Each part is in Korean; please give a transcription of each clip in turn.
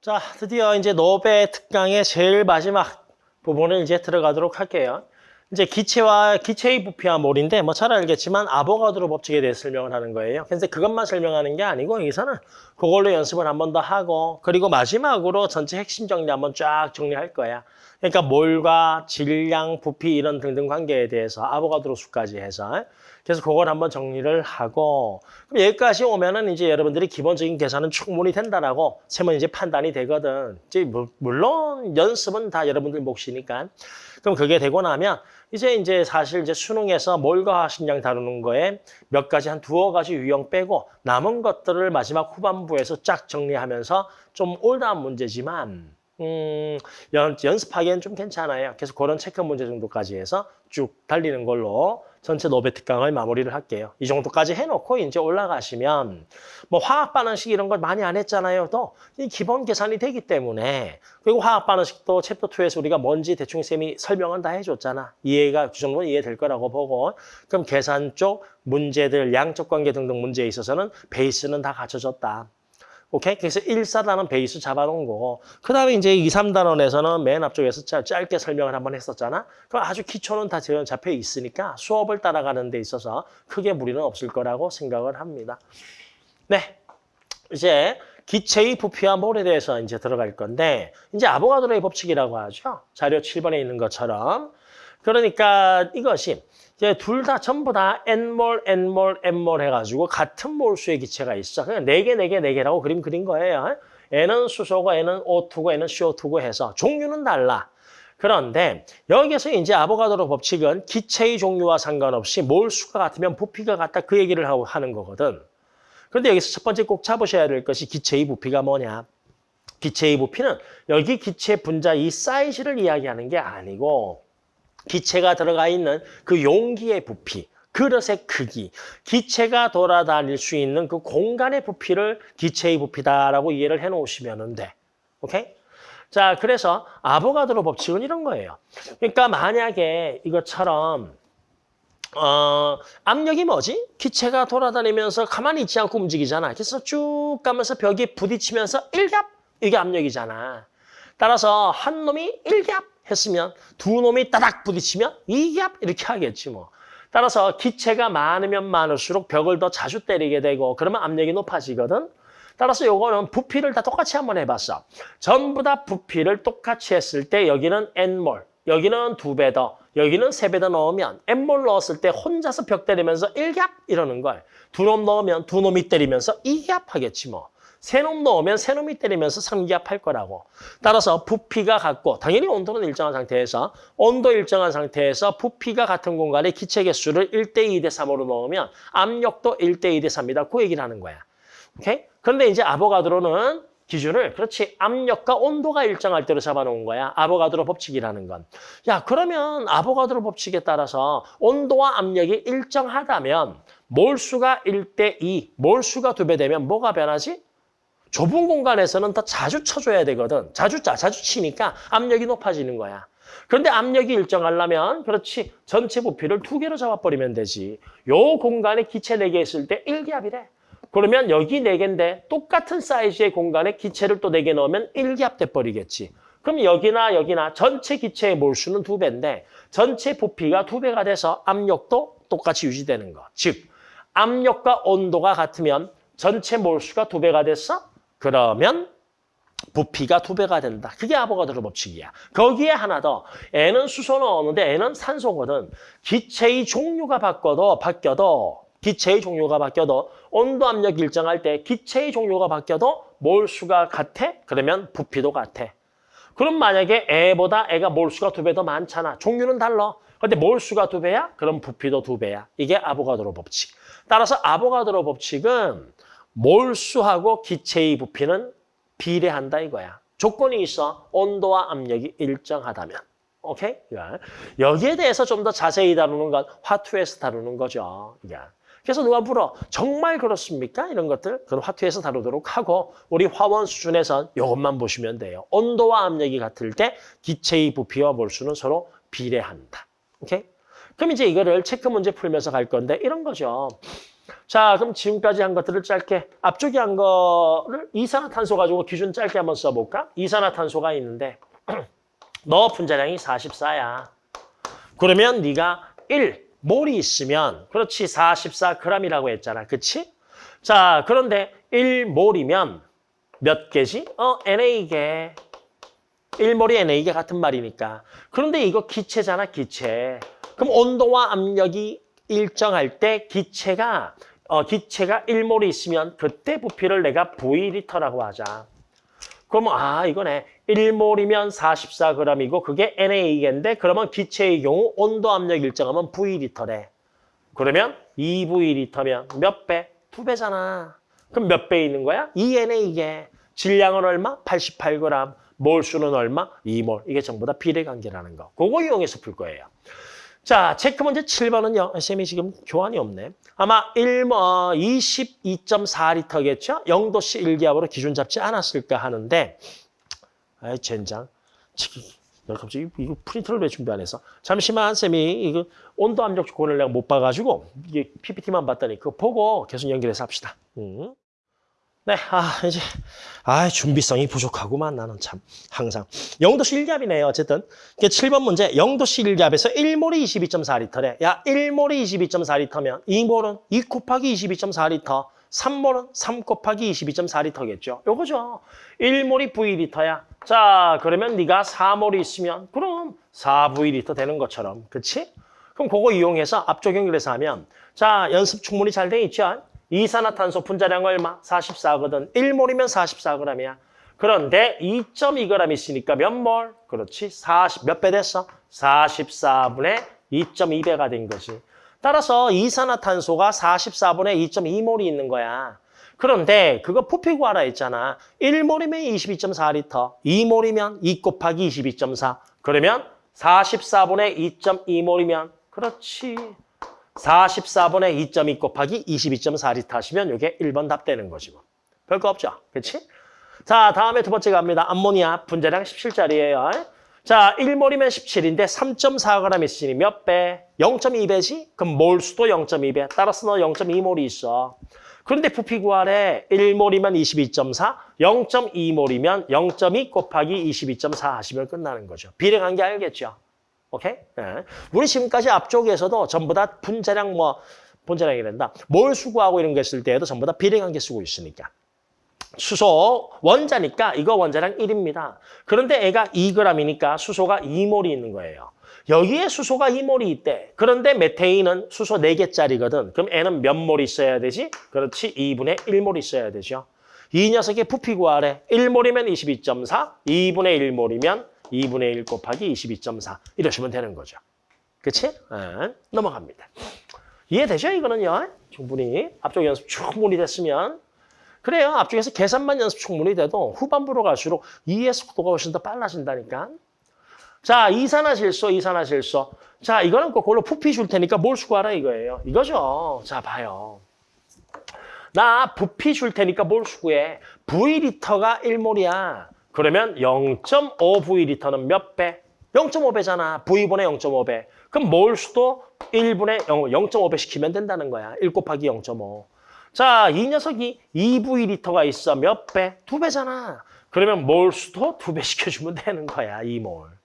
자, 드디어 이제 노베 특강의 제일 마지막 부분을 이제 들어가도록 할게요. 이제 기체와 기체의 부피와 몰인데 뭐 잘 알겠지만 아보가드로 법칙에 대해 설명을 하는 거예요. 그래서 그것만 설명하는 게 아니고 여기서는 그걸로 연습을 한 번 더 하고 그리고 마지막으로 전체 핵심 정리 한번 쫙 정리할 거야. 그러니까 몰과 질량, 부피 이런 등등 관계에 대해서 아보가드로 수까지 해서 그래서 그걸 한번 정리를 하고 그럼 여기까지 오면은 이제 여러분들이 기본적인 계산은 충분히 된다라고 세면 이제 판단이 되거든. 이제 물- 물론 연습은 다 여러분들 몫이니까. 그럼 그게 되고 나면 이제 이제 사실 이제 수능에서 몰과 화식량 다루는 거에 몇 가지 한 두어 가지 유형 빼고 남은 것들을 마지막 후반부에서 쫙 정리하면서 좀 올드한 문제지만 음, 연, 연습하기엔 좀 괜찮아요. 그래서 그런 체크 문제 정도까지 해서 쭉 달리는 걸로 전체 노베 특강을 마무리를 할게요. 이 정도까지 해놓고 이제 올라가시면 뭐 화학 반응식 이런 걸 많이 안 했잖아요. 또 이 기본 계산이 되기 때문에 그리고 화학 반응식도 챕터 2에서 우리가 뭔지 대충 쌤이 설명은 다 해줬잖아. 이해가 그 정도는 이해될 거라고 보고 그럼 계산 쪽 문제들 양적 관계 등등 문제에 있어서는 베이스는 다 갖춰졌다. 오케이? 그래서 1, 4단원 베이스 잡아놓은 거고 그 다음에 이제 2, 3단원에서는 맨 앞쪽에서 짧- 짧게 설명을 한번 했었잖아. 그럼 아주 기초는 다 잡혀 있으니까 수업을 따라가는 데 있어서 크게 무리는 없을 거라고 생각을 합니다. 네, 이제 기체의 부피와 몰에 대해서 이제 들어갈 건데 이제 아보가드로의 법칙이라고 하죠. 자료 7번에 있는 것처럼. 그러니까 이것이 둘 다 전부 다 n몰, n몰, n몰 해가지고 같은 몰수의 기체가 있어. 그냥 네 개, 네 개, 네 개라고 그림 그린 거예요. n은 수소고 n은 O2고 n은 CO2고 해서 종류는 달라. 그런데 여기서 이제 아보가드로 법칙은 기체의 종류와 상관없이 몰수가 같으면 부피가 같다 그 얘기를 하고 하는 거거든. 그런데 여기서 첫 번째 꼭 잡으셔야 될 것이 기체의 부피가 뭐냐. 기체의 부피는 여기 기체 분자 이 사이즈를 이야기하는 게 아니고 기체가 들어가 있는 그 용기의 부피, 그릇의 크기, 기체가 돌아다닐 수 있는 그 공간의 부피를 기체의 부피다라고 이해를 해놓으시면 돼. 오케이? 자, 그래서 아보가드로 법칙은 이런 거예요. 그러니까 만약에 이것처럼 어, 압력이 뭐지? 기체가 돌아다니면서 가만히 있지 않고 움직이잖아. 그래서 쭉 가면서 벽에 부딪히면서 일갑 이게 압력이잖아. 따라서 한 놈이 일갑 했으면 두 놈이 따닥 부딪히면 이갑 이렇게 하겠지 뭐. 따라서 기체가 많으면 많을수록 벽을 더 자주 때리게 되고 그러면 압력이 높아지거든. 따라서 요거는 부피를 다 똑같이 한번 해봤어. 전부 다 부피를 똑같이 했을 때 여기는 n몰, 여기는 두 배 더, 여기는 세 배 더 넣으면 n몰 넣었을 때 혼자서 벽 때리면서 1갑 이러는 걸. 두 놈 넣으면 두 놈이 때리면서 2갑 하겠지 뭐. 세놈 넣으면 세 놈이 때리면서 3기압 할 거라고. 따라서 부피가 같고 당연히 온도는 일정한 상태에서 온도 일정한 상태에서 부피가 같은 공간에 기체 개수를 1대 2대 3으로 넣으면 압력도 1대 2대 3이다. 그 얘기를 하는 거야. 오케이? 그런데 이제 아보가드로는 기준을 그렇지 압력과 온도가 일정할 때로 잡아놓은 거야. 아보가드로 법칙이라는 건. 야 그러면 아보가드로 법칙에 따라서 온도와 압력이 일정하다면 몰수가 1대 2, 몰수가 두배 되면 뭐가 변하지? 좁은 공간에서는 더 자주 쳐줘야 되거든. 자주 짜, 자주 치니까 압력이 높아지는 거야. 그런데 압력이 일정하려면 그렇지 전체 부피를 두 개로 잡아버리면 되지. 요 공간에 기체 네 개 있을 때 1기압이 래. 그러면 여기 네개인데 똑같은 사이즈의 공간에 기체를 또 네 개 넣으면 1기압 돼버리겠지. 그럼 여기나 여기나 전체 기체의 몰수는 두배인데 전체 부피가 두배가 돼서 압력도 똑같이 유지되는 거. 즉 압력과 온도가 같으면 전체 몰수가 두배가 됐어? 그러면 부피가 두 배가 된다. 그게 아보가드로 법칙이야. 거기에 하나 더. N은 수소 넣었는데 N은 산소거든. 기체의 종류가 바뀌어도 바뀌어도 기체의 종류가 바뀌어도 온도 압력 일정할 때 기체의 종류가 바뀌어도 몰수가 같아? 그러면 부피도 같아. 그럼 만약에 애보다 애가 몰수가 두 배 더 많잖아. 종류는 달라. 근데 몰수가 두 배야? 그럼 부피도 두 배야. 이게 아보가드로 법칙. 따라서 아보가드로 법칙은 몰수하고 기체의 부피는 비례한다 이거야. 조건이 있어. 온도와 압력이 일정하다면. 오케이? 야. 여기에 대해서 좀 더 자세히 다루는 건 화투에서 다루는 거죠. 야. 그래서 누가 물어. 정말 그렇습니까? 이런 것들. 그럼 화투에서 다루도록 하고 우리 화원 수준에서 이것만 보시면 돼요. 온도와 압력이 같을 때 기체의 부피와 몰수는 서로 비례한다. 오케이? 그럼 이제 이거를 체크 문제 풀면서 갈 건데 이런 거죠. 자, 그럼 지금까지 한 것들을 짧게 앞쪽에 한 거를 이산화탄소 가지고 기준 짧게 한번 써볼까? 이산화탄소가 있는데 너 분자량이 44야. 그러면 네가 1 몰이 있으면 그렇지 44g이라고 했잖아. 그치? 자, 그런데 1몰이면 몇 개지? 어, NA개. 1몰이 NA개 같은 말이니까. 그런데 이거 기체잖아, 기체. 그럼 온도와 압력이 일정할 때 기체가 어, 기체가 1몰이 있으면 그때 부피를 내가 V리터라고 하자. 그러면 아 이거네 1몰이면 44g이고 그게 Na개인데 그러면 기체의 경우 온도 압력 일정하면 V리터래. 그러면 2V리터면 몇 배? 두 배잖아. 그럼 몇 배 있는 거야? 2NA개. 질량은 얼마? 88g. 몰수는 얼마? 2몰. 이게 전부 다 비례관계라는 거. 그거 이용해서 풀 거예요. 자, 체크 문제 7번은요. 쌤이 지금 교안이 없네. 아마 1, 뭐 22.4리터겠죠? 0도씨 1기압으로 기준 잡지 않았을까 하는데 아이, 젠장. 갑자기 이거 프린터를 왜 준비 안 했어? 잠시만, 쌤이 이거 온도 압력 조건을 내가 못 봐가지고 이게 PPT만 봤더니 그거 보고 계속 연결해서 합시다. 음. 네, 아, 이제, 아, 준비성이 부족하구만, 나는 참, 항상. 0도씨 1기압이네요, 어쨌든. 7번 문제, 0도씨 1기압에서 1몰이 22.4리터래. 야, 1몰이 22.4리터면 2몰은 2 곱하기 22.4리터, 3몰은 3 곱하기 22.4리터겠죠. 요거죠. 1몰이 V리터야. 자, 그러면 네가 4몰이 있으면 그럼 4V리터 되는 것처럼, 그치? 그럼 그거 이용해서 앞쪽 연결해서 하면 자, 연습 충분히 잘 돼 있죠? 이산화탄소 분자량 얼마? 44거든. 1몰이면 44g이야. 그런데 2.2g 있으니까 몇 몰? 그렇지. 40, 몇 배 됐어? 44분의 2.2배가 된 거지. 따라서 이산화탄소가 44분의 2.2몰이 있는 거야. 그런데 그거 부피 구하라 했잖아. 1몰이면 22.4리터, 2몰이면 2 곱하기 22.4. 그러면 44분의 2.2몰이면 그렇지. 44분의 2.2 곱하기 22.4리터 하시면 이게 1번 답 되는 거지 뭐. 별거 없죠. 그렇지? 자, 다음에 두 번째 갑니다. 암모니아 분자량 17짜리예요. 자, 1몰이면 17인데 3.4g 있으니 몇 배? 0.2배지? 그럼 몰수도 0.2배. 따라서 너 0.2몰이 있어. 그런데 부피 구하래 1몰이면 22.4, 0.2몰이면 0.2 곱하기 22.4 하시면 끝나는 거죠. 비례관계 알겠죠? 오케이? 네. 우리 지금까지 앞쪽에서도 전부 다 분자량 뭐 분자량이란다. 몰 수구하고 이런 거 했을 때에도 전부 다 비례관계 쓰고 있으니까. 수소 원자니까 이거 원자량 1입니다. 그런데 애가 2g이니까 수소가 2몰이 있는 거예요. 여기에 수소가 2몰이 있대. 그런데 메테인은 수소 4개짜리거든. 그럼 애는 몇몰 있어야 되지? 그렇지, 2분의 1몰 있어야 되죠. 이 녀석의 부피 구하래. 1몰이면 22.4, 2분의 1몰이면 2분의 1 곱하기 22.4 이러시면 되는 거죠. 그치? 네, 넘어갑니다. 이해되죠? 이거는요. 충분히 앞쪽 연습 충분히 됐으면 그래요. 앞쪽에서 계산만 연습 충분히 돼도 후반부로 갈수록 이해 속도가 훨씬 더 빨라진다니까. 자, 이산화질소, 이산화질소. 자, 이거는 그걸로 부피 줄 테니까 뭘 수고하라 이거예요. 이거죠. 자, 봐요. 나 부피 줄 테니까 뭘 수고해. V리터가 1몰이야. 그러면 0.5V리터는 몇 배? 0.5배잖아. V분의 0.5배. 그럼 몰수도 1분의 0.5배 시키면 된다는 거야. 1 곱하기 0.5. 자, 이 녀석이 2V리터가 있어. 몇 배? 두 배잖아. 그러면 몰수도 두 배 시켜주면 되는 거야. 2몰.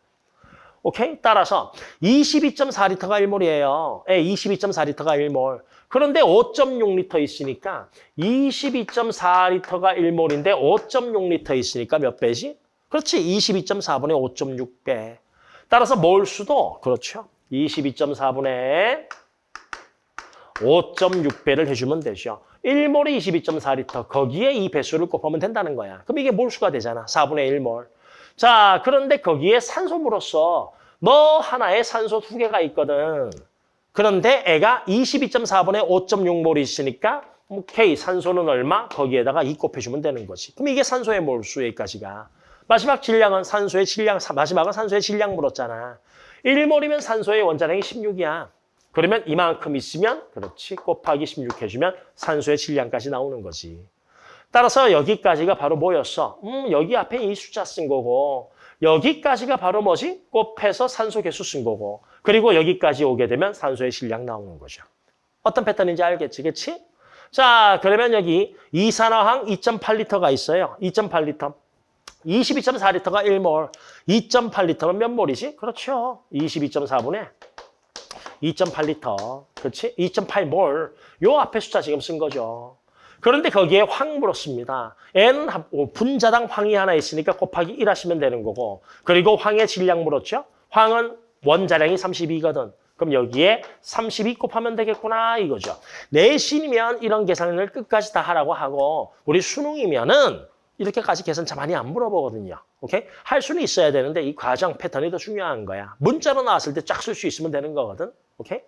오케이? 따라서 22.4리터가 1몰이에요. 예, 22.4리터가 1몰. 그런데 5.6리터 있으니까 22.4리터가 1몰인데 5.6리터 있으니까 몇 배지? 그렇지. 22.4분의 5.6배. 따라서 몰 수도 그렇죠. 22.4분의 5.6배를 해주면 되죠. 1몰이 22.4리터. 거기에 이 배수를 곱하면 된다는 거야. 그럼 이게 몰수가 되잖아. 4분의 1몰. 자, 그런데 거기에 산소물로서 너 하나에 산소 두 개가 있거든. 그런데 애가 22.4분의 5.6몰이 있으니까 오케이, 산소는 얼마? 거기에다가 2 곱해주면 되는 거지. 그럼 이게 산소의 몰수 여기까지가. 마지막 질량은 산소의 질량, 마지막은 산소의 질량 물었잖아. 1몰이면 산소의 원자량이 16이야. 그러면 이만큼 있으면 그렇지 곱하기 16 해주면 산소의 질량까지 나오는 거지. 따라서 여기까지가 바로 뭐였어? 음, 여기 앞에 이 숫자 쓴 거고 여기까지가 바로 뭐지? 곱해서 산소 개수 쓴 거고 그리고 여기까지 오게 되면 산소의 질량 나오는 거죠. 어떤 패턴인지 알겠지, 그렇지? 자, 그러면 여기 이산화황 2.8리터가 있어요. 2.8리터. 22.4리터가 1몰. 2.8리터는 몇 몰이지? 그렇죠. 22.4분의 2.8리터. 그렇지? 2.8몰. 요 앞에 숫자 지금 쓴 거죠. 그런데 거기에 황 물었습니다. 어, 분자당 황이 하나 있으니까 곱하기 1 하시면 되는 거고 그리고 황의 질량 물었죠. 황은 원자량이 32거든. 그럼 여기에 32 곱하면 되겠구나 이거죠. 내신이면 이런 계산을 끝까지 다 하라고 하고 우리 수능이면은 이렇게까지 계산 잘 많이 안 물어보거든요. 오케이? 할 수는 있어야 되는데 이 과정 패턴이 더 중요한 거야. 문자로 나왔을 때 쫙 쓸 수 있으면 되는 거거든. 오케이?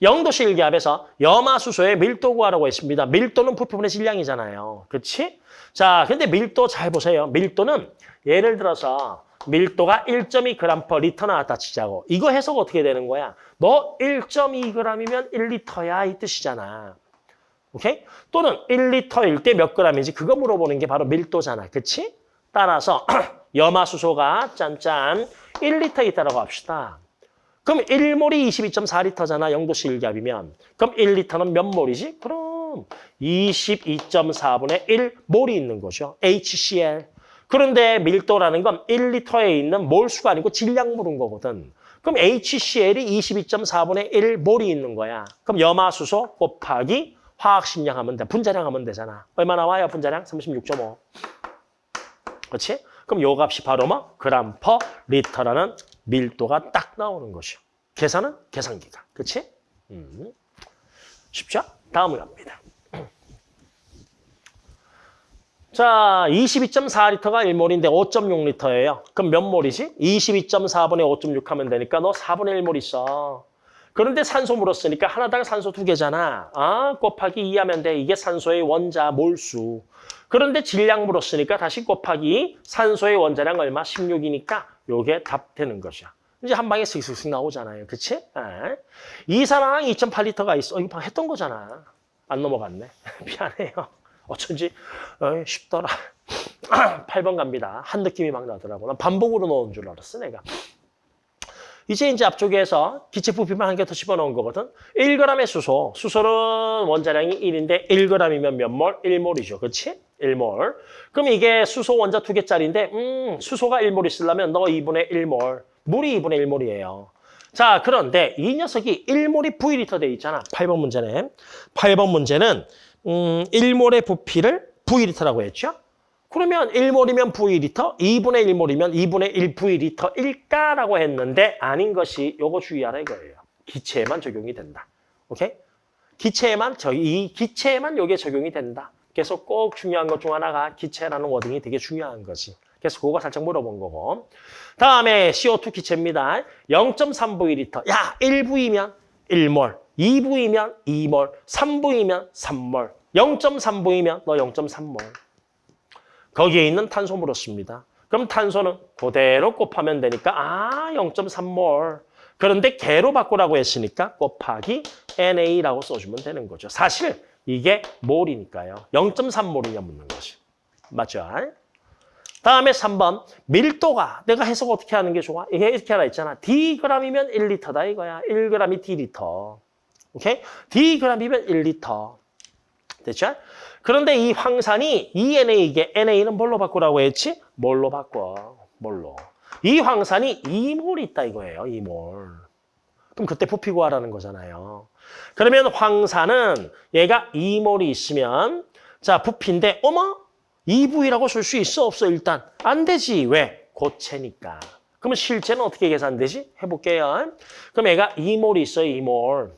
영도시 일기압에서 염화수소의 밀도 구하라고 했습니다. 밀도는 부피분의 질량이잖아요. 그렇지? 자, 근데 밀도 잘 보세요. 밀도는 예를 들어서 밀도가 1.2g per 리터 나왔다 치자고. 이거 해석 어떻게 되는 거야? 너 1.2g이면 1리터야 이 뜻이잖아. 오케이? 또는 1리터일 때몇 g인지 그거 물어보는 게 바로 밀도잖아. 그치? 따라서 염화수소가 짠짠 1리터 있다라고 합시다. 그럼 1몰이 22.4리터잖아. 영도시 일기압이면. 그럼 1리터는 몇 몰이지? 그럼 22.4분의 1몰이 있는 거죠. HCl. 그런데 밀도라는 건 1리터에 있는 몰수가 아니고 질량 물은 거거든. 그럼 HCl이 22.4분의 1몰이 있는 거야. 그럼 염화수소 곱하기 화학식량 하면 돼. 분자량 하면 되잖아. 얼마 나와요? 분자량? 36.5. 그렇지? 그럼 요 값이 바로 뭐? 그람 per 리터라는 밀도가 딱 나오는 것이요. 계산은 계산기가. 그렇지? 음. 쉽죠? 다음을 갑니다. 자, 22.4리터가 1몰인데 5.6리터예요. 그럼 몇 몰이지? 22.4분의 5.6 하면 되니까 너 4분의 1몰 있어. 그런데 산소 물었으니까 하나당 산소 두 개잖아. 아, 곱하기 2 하면 돼. 이게 산소의 원자 몰수. 그런데 질량 물었으니까 다시 곱하기 산소의 원자량 얼마? 16이니까 요게 답 되는 거죠. 이제 한 방에 슥슥슥 나오잖아요. 그치? 에. 이산화황 2.8리터가 있어. 어, 이거 했던 거잖아. 안 넘어갔네. 미안해요. 어쩐지 어, 쉽더라. 8번 갑니다. 한 느낌이 막 나더라고. 난 반복으로 넣은 줄 알았어, 내가. 이제 이제 앞쪽에서 기체 부피만 한 개 더 집어넣은 거거든. 1g의 수소. 수소는 원자량이 1인데 1g이면 몇 몰? 1몰이죠. 그렇지? 1몰. 그럼 이게 수소 원자 두 개짜리인데 음, 수소가 1몰 있으려면 너 2분의 1몰. 물이 2분의 1몰이에요. 자, 그런데 이 녀석이 1몰이 V리터 돼 있잖아. 8번 문제네. 8번 문제는 음, 1몰의 부피를 V리터라고 했죠. 그러면 1몰이면 V리터, 2분의 1몰이면 2분의 1 V리터일까라고 했는데 아닌 것이 요거 주의하라 이거예요. 기체에만 적용이 된다. 오케이? 기체에만 저 이 기체에만 요게 적용이 된다. 그래서 꼭 중요한 것 중 하나가 기체라는 워딩이 되게 중요한 거지. 그래서 그거 살짝 물어본 거고. 다음에 CO2 기체입니다. 0.3V리터. 야, 1V면 1몰, 2V면 2몰, 3V면 3몰, 0.3V면 너 0.3몰. 거기에 있는 탄소 물었습니다. 그럼 탄소는 그대로 곱하면 되니까 아 0.3몰. 그런데 개로 바꾸라고 했으니까 곱하기 NA라고 써주면 되는 거죠. 사실 이게 몰이니까요. 0.3몰이냐 묻는 거지. 맞죠? 다음에 3번 밀도가 내가 해석 어떻게 하는 게 좋아? 이게 이렇게 하나 있잖아. Dg이면 1리터다 이거야. 1g이 D리터. 오케이? Dg이면 1리터. 됐죠? 그런데 이 황산이 ENA 이게 NA는 뭘로 바꾸라고 했지? 뭘로 바꿔? 뭘로? 이 황산이 2몰 있다 이거예요. 2몰. 그럼 그때 부피 구하라는 거잖아요. 그러면 황산은 얘가 2몰이 있으면 자 부피인데 어머 2V라고 쓸 수 있어 없어 일단 안 되지 왜? 고체니까. 그러면 실제는 어떻게 계산되지? 해볼게요. 그럼 얘가 2몰이 있어요 2몰.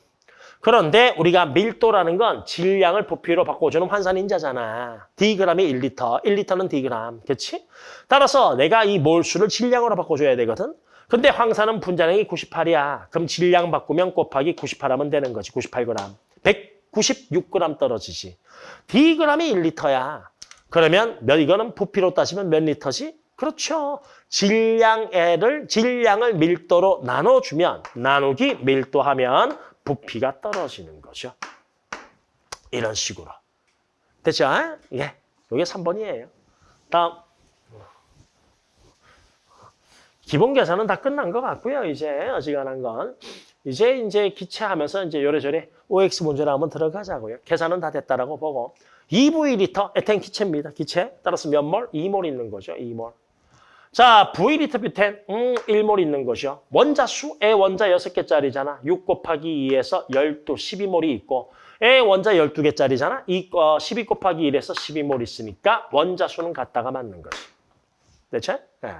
그런데 우리가 밀도라는 건 질량을 부피로 바꿔주는 환산인자잖아. Dgram이 1리터, 1리터는 Dgram. 그렇지? 따라서 내가 이 몰수를 질량으로 바꿔줘야 되거든. 근데 황산은 분자량이 98이야. 그럼 질량 바꾸면 곱하기 98하면 되는 거지. 98g. 196g 떨어지지. Dgram이 1리터야. 그러면 몇 이거는 부피로 따지면 몇 리터지? 그렇죠. 질량을 질량을 밀도로 나눠주면 나누기 밀도하면 부피가 떨어지는 거죠. 이런 식으로. 됐죠? 예. 이게 3번이에요. 다음. 기본 계산은 다 끝난 것 같고요. 이제 어지간한 건. 이제 이제 기체하면서 이제 요래저래 OX 문제를 한번 들어가자고요. 계산은 다 됐다라고 보고 2V리터 에탄 기체입니다. 기체. 따라서 몇 몰? 2몰 있는 거죠. 2몰. 자, V리터 뷰텐, 음, 1몰 있는 것이요. 원자수, 애 원자 6개짜리잖아. 6 곱하기 2에서 12, 12몰이 있고, 애 원자 12개짜리잖아. 2, 어, 12 곱하기 1에서 12몰 있으니까 원자수는 같다가 맞는 거지. 됐죠? 네.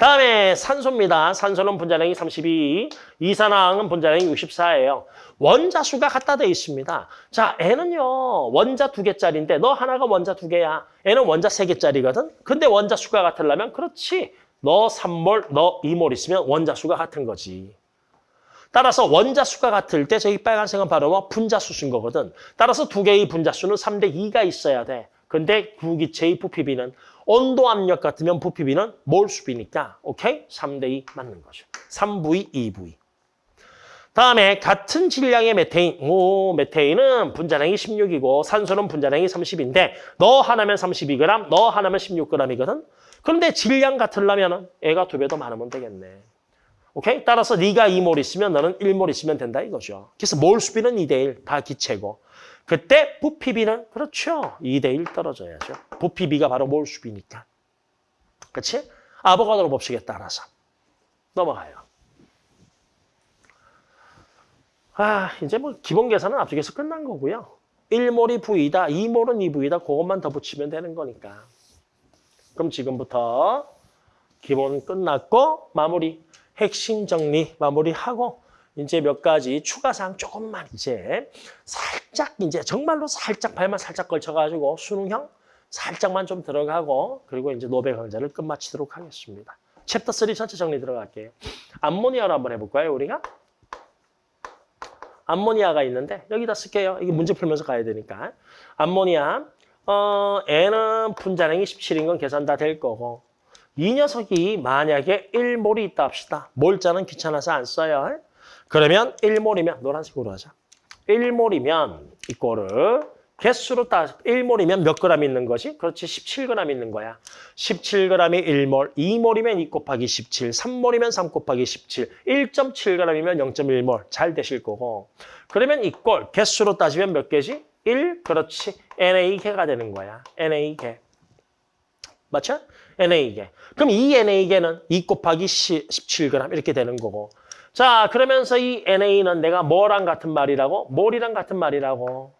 다음에 산소입니다. 산소는 분자량이 32, 이산화황은 분자량이 64예요. 원자수가 갖다 돼 있습니다. 자, N은요, 원자 두 개짜리인데 너 하나가 원자 두 개야. N은 원자 세 개짜리거든. 근데 원자수가 같으려면 그렇지. 너 3몰, 너 2몰 있으면 원자수가 같은 거지. 따라서 원자수가 같을 때 저기 빨간색은 바로 뭐 분자수 쓴 거거든. 따라서 두 개의 분자수는 3대 2가 있어야 돼. 근데 구기체의 부피비는 온도 압력 같으면 부피비는 몰수비니까 오케이? 3대 2 맞는 거죠. 3V, 2V. 다음에 같은 질량의 메테인. 오, 메테인은 분자량이 16이고 산소는 분자량이 30인데 너 하나면 32g, 너 하나면 16g이거든. 그런데 질량 같으려면 애가 두 배 더 많으면 되겠네. 오케이? 따라서 네가 2몰 있으면 너는 1몰 있으면 된다 이거죠. 그래서 몰수비는 2대 1, 다 기체고. 그때 부피비는 그렇죠. 2대 1 떨어져야죠. 부피비가 바로 몰수비니까. 그렇지? 아보가드로 법칙에 따라서. 넘어가요. 아, 이제 뭐 기본 계산은 앞쪽에서 끝난 거고요. 1몰이 V다, 2몰은 2V다. 그것만 더 붙이면 되는 거니까. 그럼 지금부터 기본 끝났고 마무리, 핵심 정리 마무리하고 이제 몇 가지 추가사항 조금만 이제 살짝 이제 정말로 살짝 발만 살짝 걸쳐가지고 수능형 살짝만 좀 들어가고 그리고 이제 노베 강좌를 끝마치도록 하겠습니다. 챕터 3 전체 정리 들어갈게요. 암모니아로 한번 해볼까요, 우리가? 암모니아가 있는데 여기다 쓸게요. 이게 문제 풀면서 가야 되니까. 암모니아, 어, 얘는 분자량이 17인 건 계산 다 될 거고 이 녀석이 만약에 1몰이 있다 합시다. 몰자는 귀찮아서 안 써요. 그러면 1몰이면 노란색으로 하자. 1몰이면 이거를 개수로 따 1몰이면 몇 그램 있는 거지? 그렇지 17g 있는 거야. 17g이 1몰, 2몰이면 2 곱하기 17, 3몰이면 3 곱하기 17, 1.7g이면 0.1몰 잘 되실 거고. 그러면 이꼴 개수로 따지면 몇 개지? 1, 그렇지. NA개가 되는 거야. NA개. 맞죠? NA개. 그럼 이 NA개는 2 곱하기 17g 이렇게 되는 거고. 자, 그러면서 이 NA는 내가 뭐랑 같은 말이라고? 몰이랑 같은 말이라고.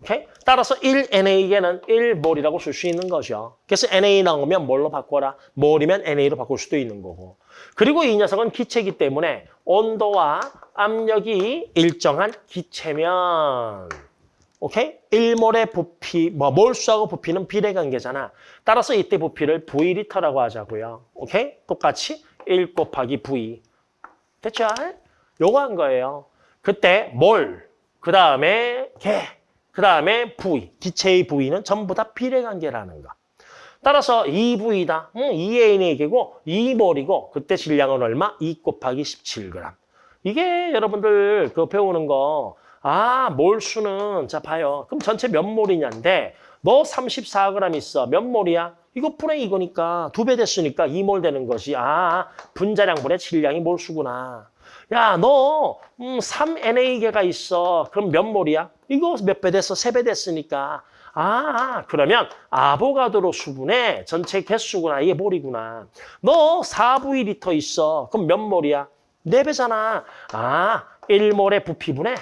오케이? 따라서 1NA개는 1몰이라고 쓸 수 있는 거죠. 그래서 NA 나오면 뭘로 바꿔라? 몰이면 NA로 바꿀 수도 있는 거고. 그리고 이 녀석은 기체이기 때문에 온도와 압력이 일정한 기체면 오케이? 1몰의 부피, 뭐 몰수하고 부피는 비례관계잖아. 따라서 이때 부피를 V리터라고 하자고요. 오케이? 똑같이 1 곱하기 V. 됐죠? 요거 한 거예요. 그때 몰, 그 다음에 개, 그 다음에 V, 기체의 V는 전부 다 비례관계라는 거. 따라서 2V다. 응, 2A의 개고 2몰이고 그때 질량은 얼마? 2 곱하기 17g. 이게 여러분들 그 배우는 거 아, 몰수는 자 봐요. 그럼 전체 몇 몰이냐인데 너 34g 있어. 몇 몰이야? 이거 분의 이거니까 두 배 됐으니까 2몰 되는 것이 아 분자량분의 질량이 몰수구나. 야, 너 음, 3NA개가 있어. 그럼 몇 몰이야? 이거 몇 배 됐어? 세 배 됐으니까. 아, 그러면 아보가드로 수분의 전체 개수구나. 이게 몰이구나. 너 4V리터 있어. 그럼 몇 몰이야? 네 배잖아. 아, 1몰의 부피분의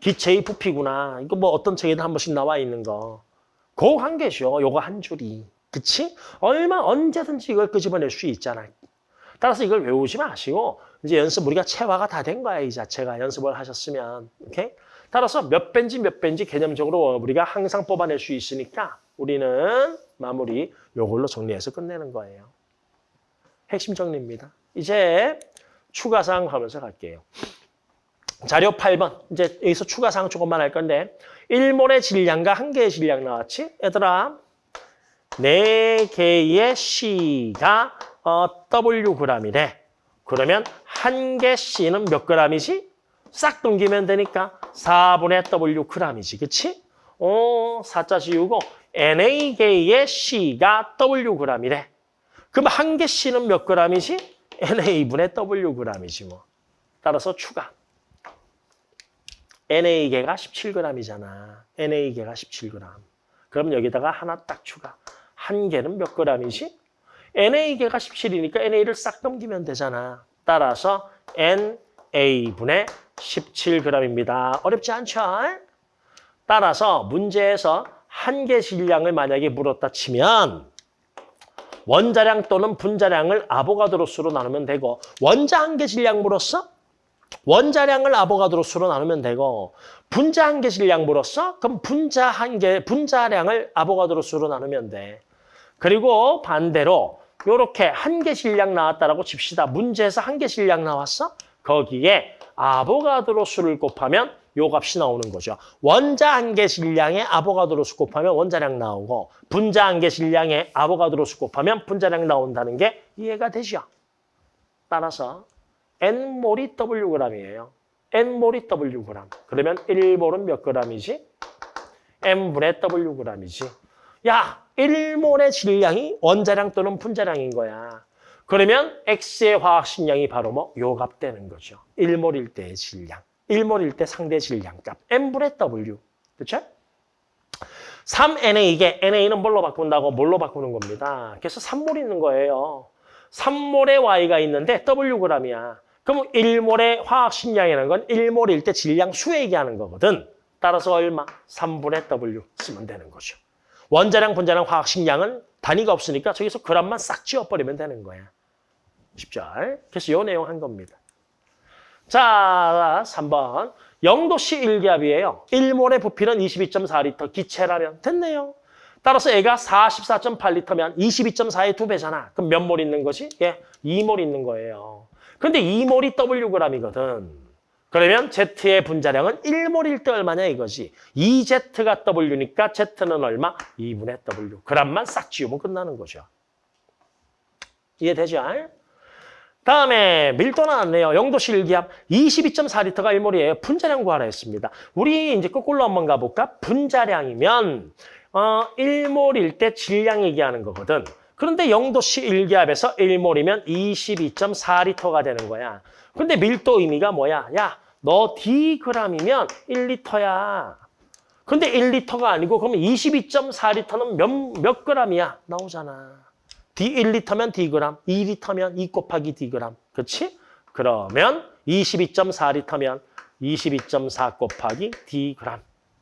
기체의 부피구나. 이거 뭐 어떤 책에도 한 번씩 나와 있는 거. 그한 개죠. 요거 한 줄이. 그치? 얼마 언제든지 이걸 끄집어낼 수 있잖아. 따라서 이걸 외우지 마시고 이제 연습 우리가 체화가 다 된 거야. 이 자체가 연습을 하셨으면. 오케이? 따라서 몇 배인지 몇 배인지 개념적으로 우리가 항상 뽑아낼 수 있으니까 우리는 마무리 요걸로 정리해서 끝내는 거예요. 핵심 정리입니다. 이제 추가사항 하면서 갈게요. 자료 8번. 이제 여기서 추가사항 조금만 할 건데 1몰의 질량과 한 개의 질량 나왔지? 얘들아, 네 개의 C가 어, Wg이래. 그러면 한 개 C는 몇 g이지? 싹 넘기면 되니까 4분의 W g이지. 그치? 어, 4자 지우고 NA개의 C가 Wg이래. 그럼 한 개 C는 몇 g이지? NA분의 Wg이지 뭐. 따라서 추가. NA개가 17g이잖아. NA개가 17g. 그럼 여기다가 하나 딱 추가. 한 개는 몇 g이지? NA개가 17이니까 NA를 싹 넘기면 되잖아. 따라서 NA분의 17g입니다. 어렵지 않죠? 따라서 문제에서 한 개 질량을 만약에 물었다 치면 원자량 또는 분자량을 아보가드로 수로 나누면 되고 원자 한 개 질량 물었어? 원자량을 아보가드로 수로 나누면 되고 분자 한 개 질량 물었어? 그럼 분자 한 개, 분자량을 아보가드로 수로 나누면 돼. 그리고 반대로 이렇게 한 개 질량 나왔다라고 칩시다. 문제에서 한 개 질량 나왔어? 거기에 아보가드로 수를 곱하면 요 값이 나오는 거죠. 원자 한 개 질량에 아보가드로 수 곱하면 원자량 나오고 분자 한 개 질량에 아보가드로 수 곱하면 분자량 나온다는 게 이해가 되죠. 따라서 N몰이 Wg이에요. N몰이 Wg. 그러면 1몰은 몇 g이지? N분의 Wg이지. 야, 1몰의 질량이 원자량 또는 분자량인 거야. 그러면 X의 화학식량이 바로 뭐? 요값 되는 거죠. 1몰일 때의 질량. 1몰일 때 상대 질량값. N분의 W. 그렇죠? 3NA 이게 NA는 뭘로 바꾼다고? 뭘로 바꾸는 겁니다. 그래서 3몰 있는 거예요. 3몰의 Y가 있는데 Wg이야. 그럼 1몰의 화학 식량이라는 건 1몰일 때 질량 수 얘기하는 거거든. 따라서 얼마? 3분의 W 쓰면 되는 거죠. 원자량, 분자량, 화학 식량은 단위가 없으니까 저기서 그람만 싹 지워버리면 되는 거야. 쉽죠? 그래서 이 내용 한 겁니다. 자, 3번. 0도씨 1기압이에요. 1몰의 부피는 22.4리터, 기체라면 됐네요. 따라서 애가 44.8리터면 22.4의 두 배잖아. 그럼 몇 몰 있는 거지? 예, 2몰 있는 거예요. 근데 2몰이 Wg이거든. 그러면 Z의 분자량은 1몰일 때 얼마냐 이거지. 2Z가 W니까 Z는 얼마? 2분의 W. 그람만 싹 지우면 끝나는 거죠. 이해되죠? 다음에 밀도 나왔네요. 0도씨 일기압 22.4리터가 1몰이에요. 분자량 구하라 했습니다. 우리 이제 거꾸로 한번 가볼까? 분자량이면 어, 1몰일 때 질량 얘기하는 거거든. 그런데 0도씨 1기압에서 1몰이면 22.4리터가 되는 거야. 근데 밀도 의미가 뭐야? 야, 너 Dg이면 1리터야. 근데 1리터가 아니고 그러면 22.4리터는 몇, 몇 g이야? 나오잖아. D 1리터면 Dg, 2리터면 2 곱하기 Dg. 그렇지? 그러면 22.4리터면 22.4 곱하기 Dg.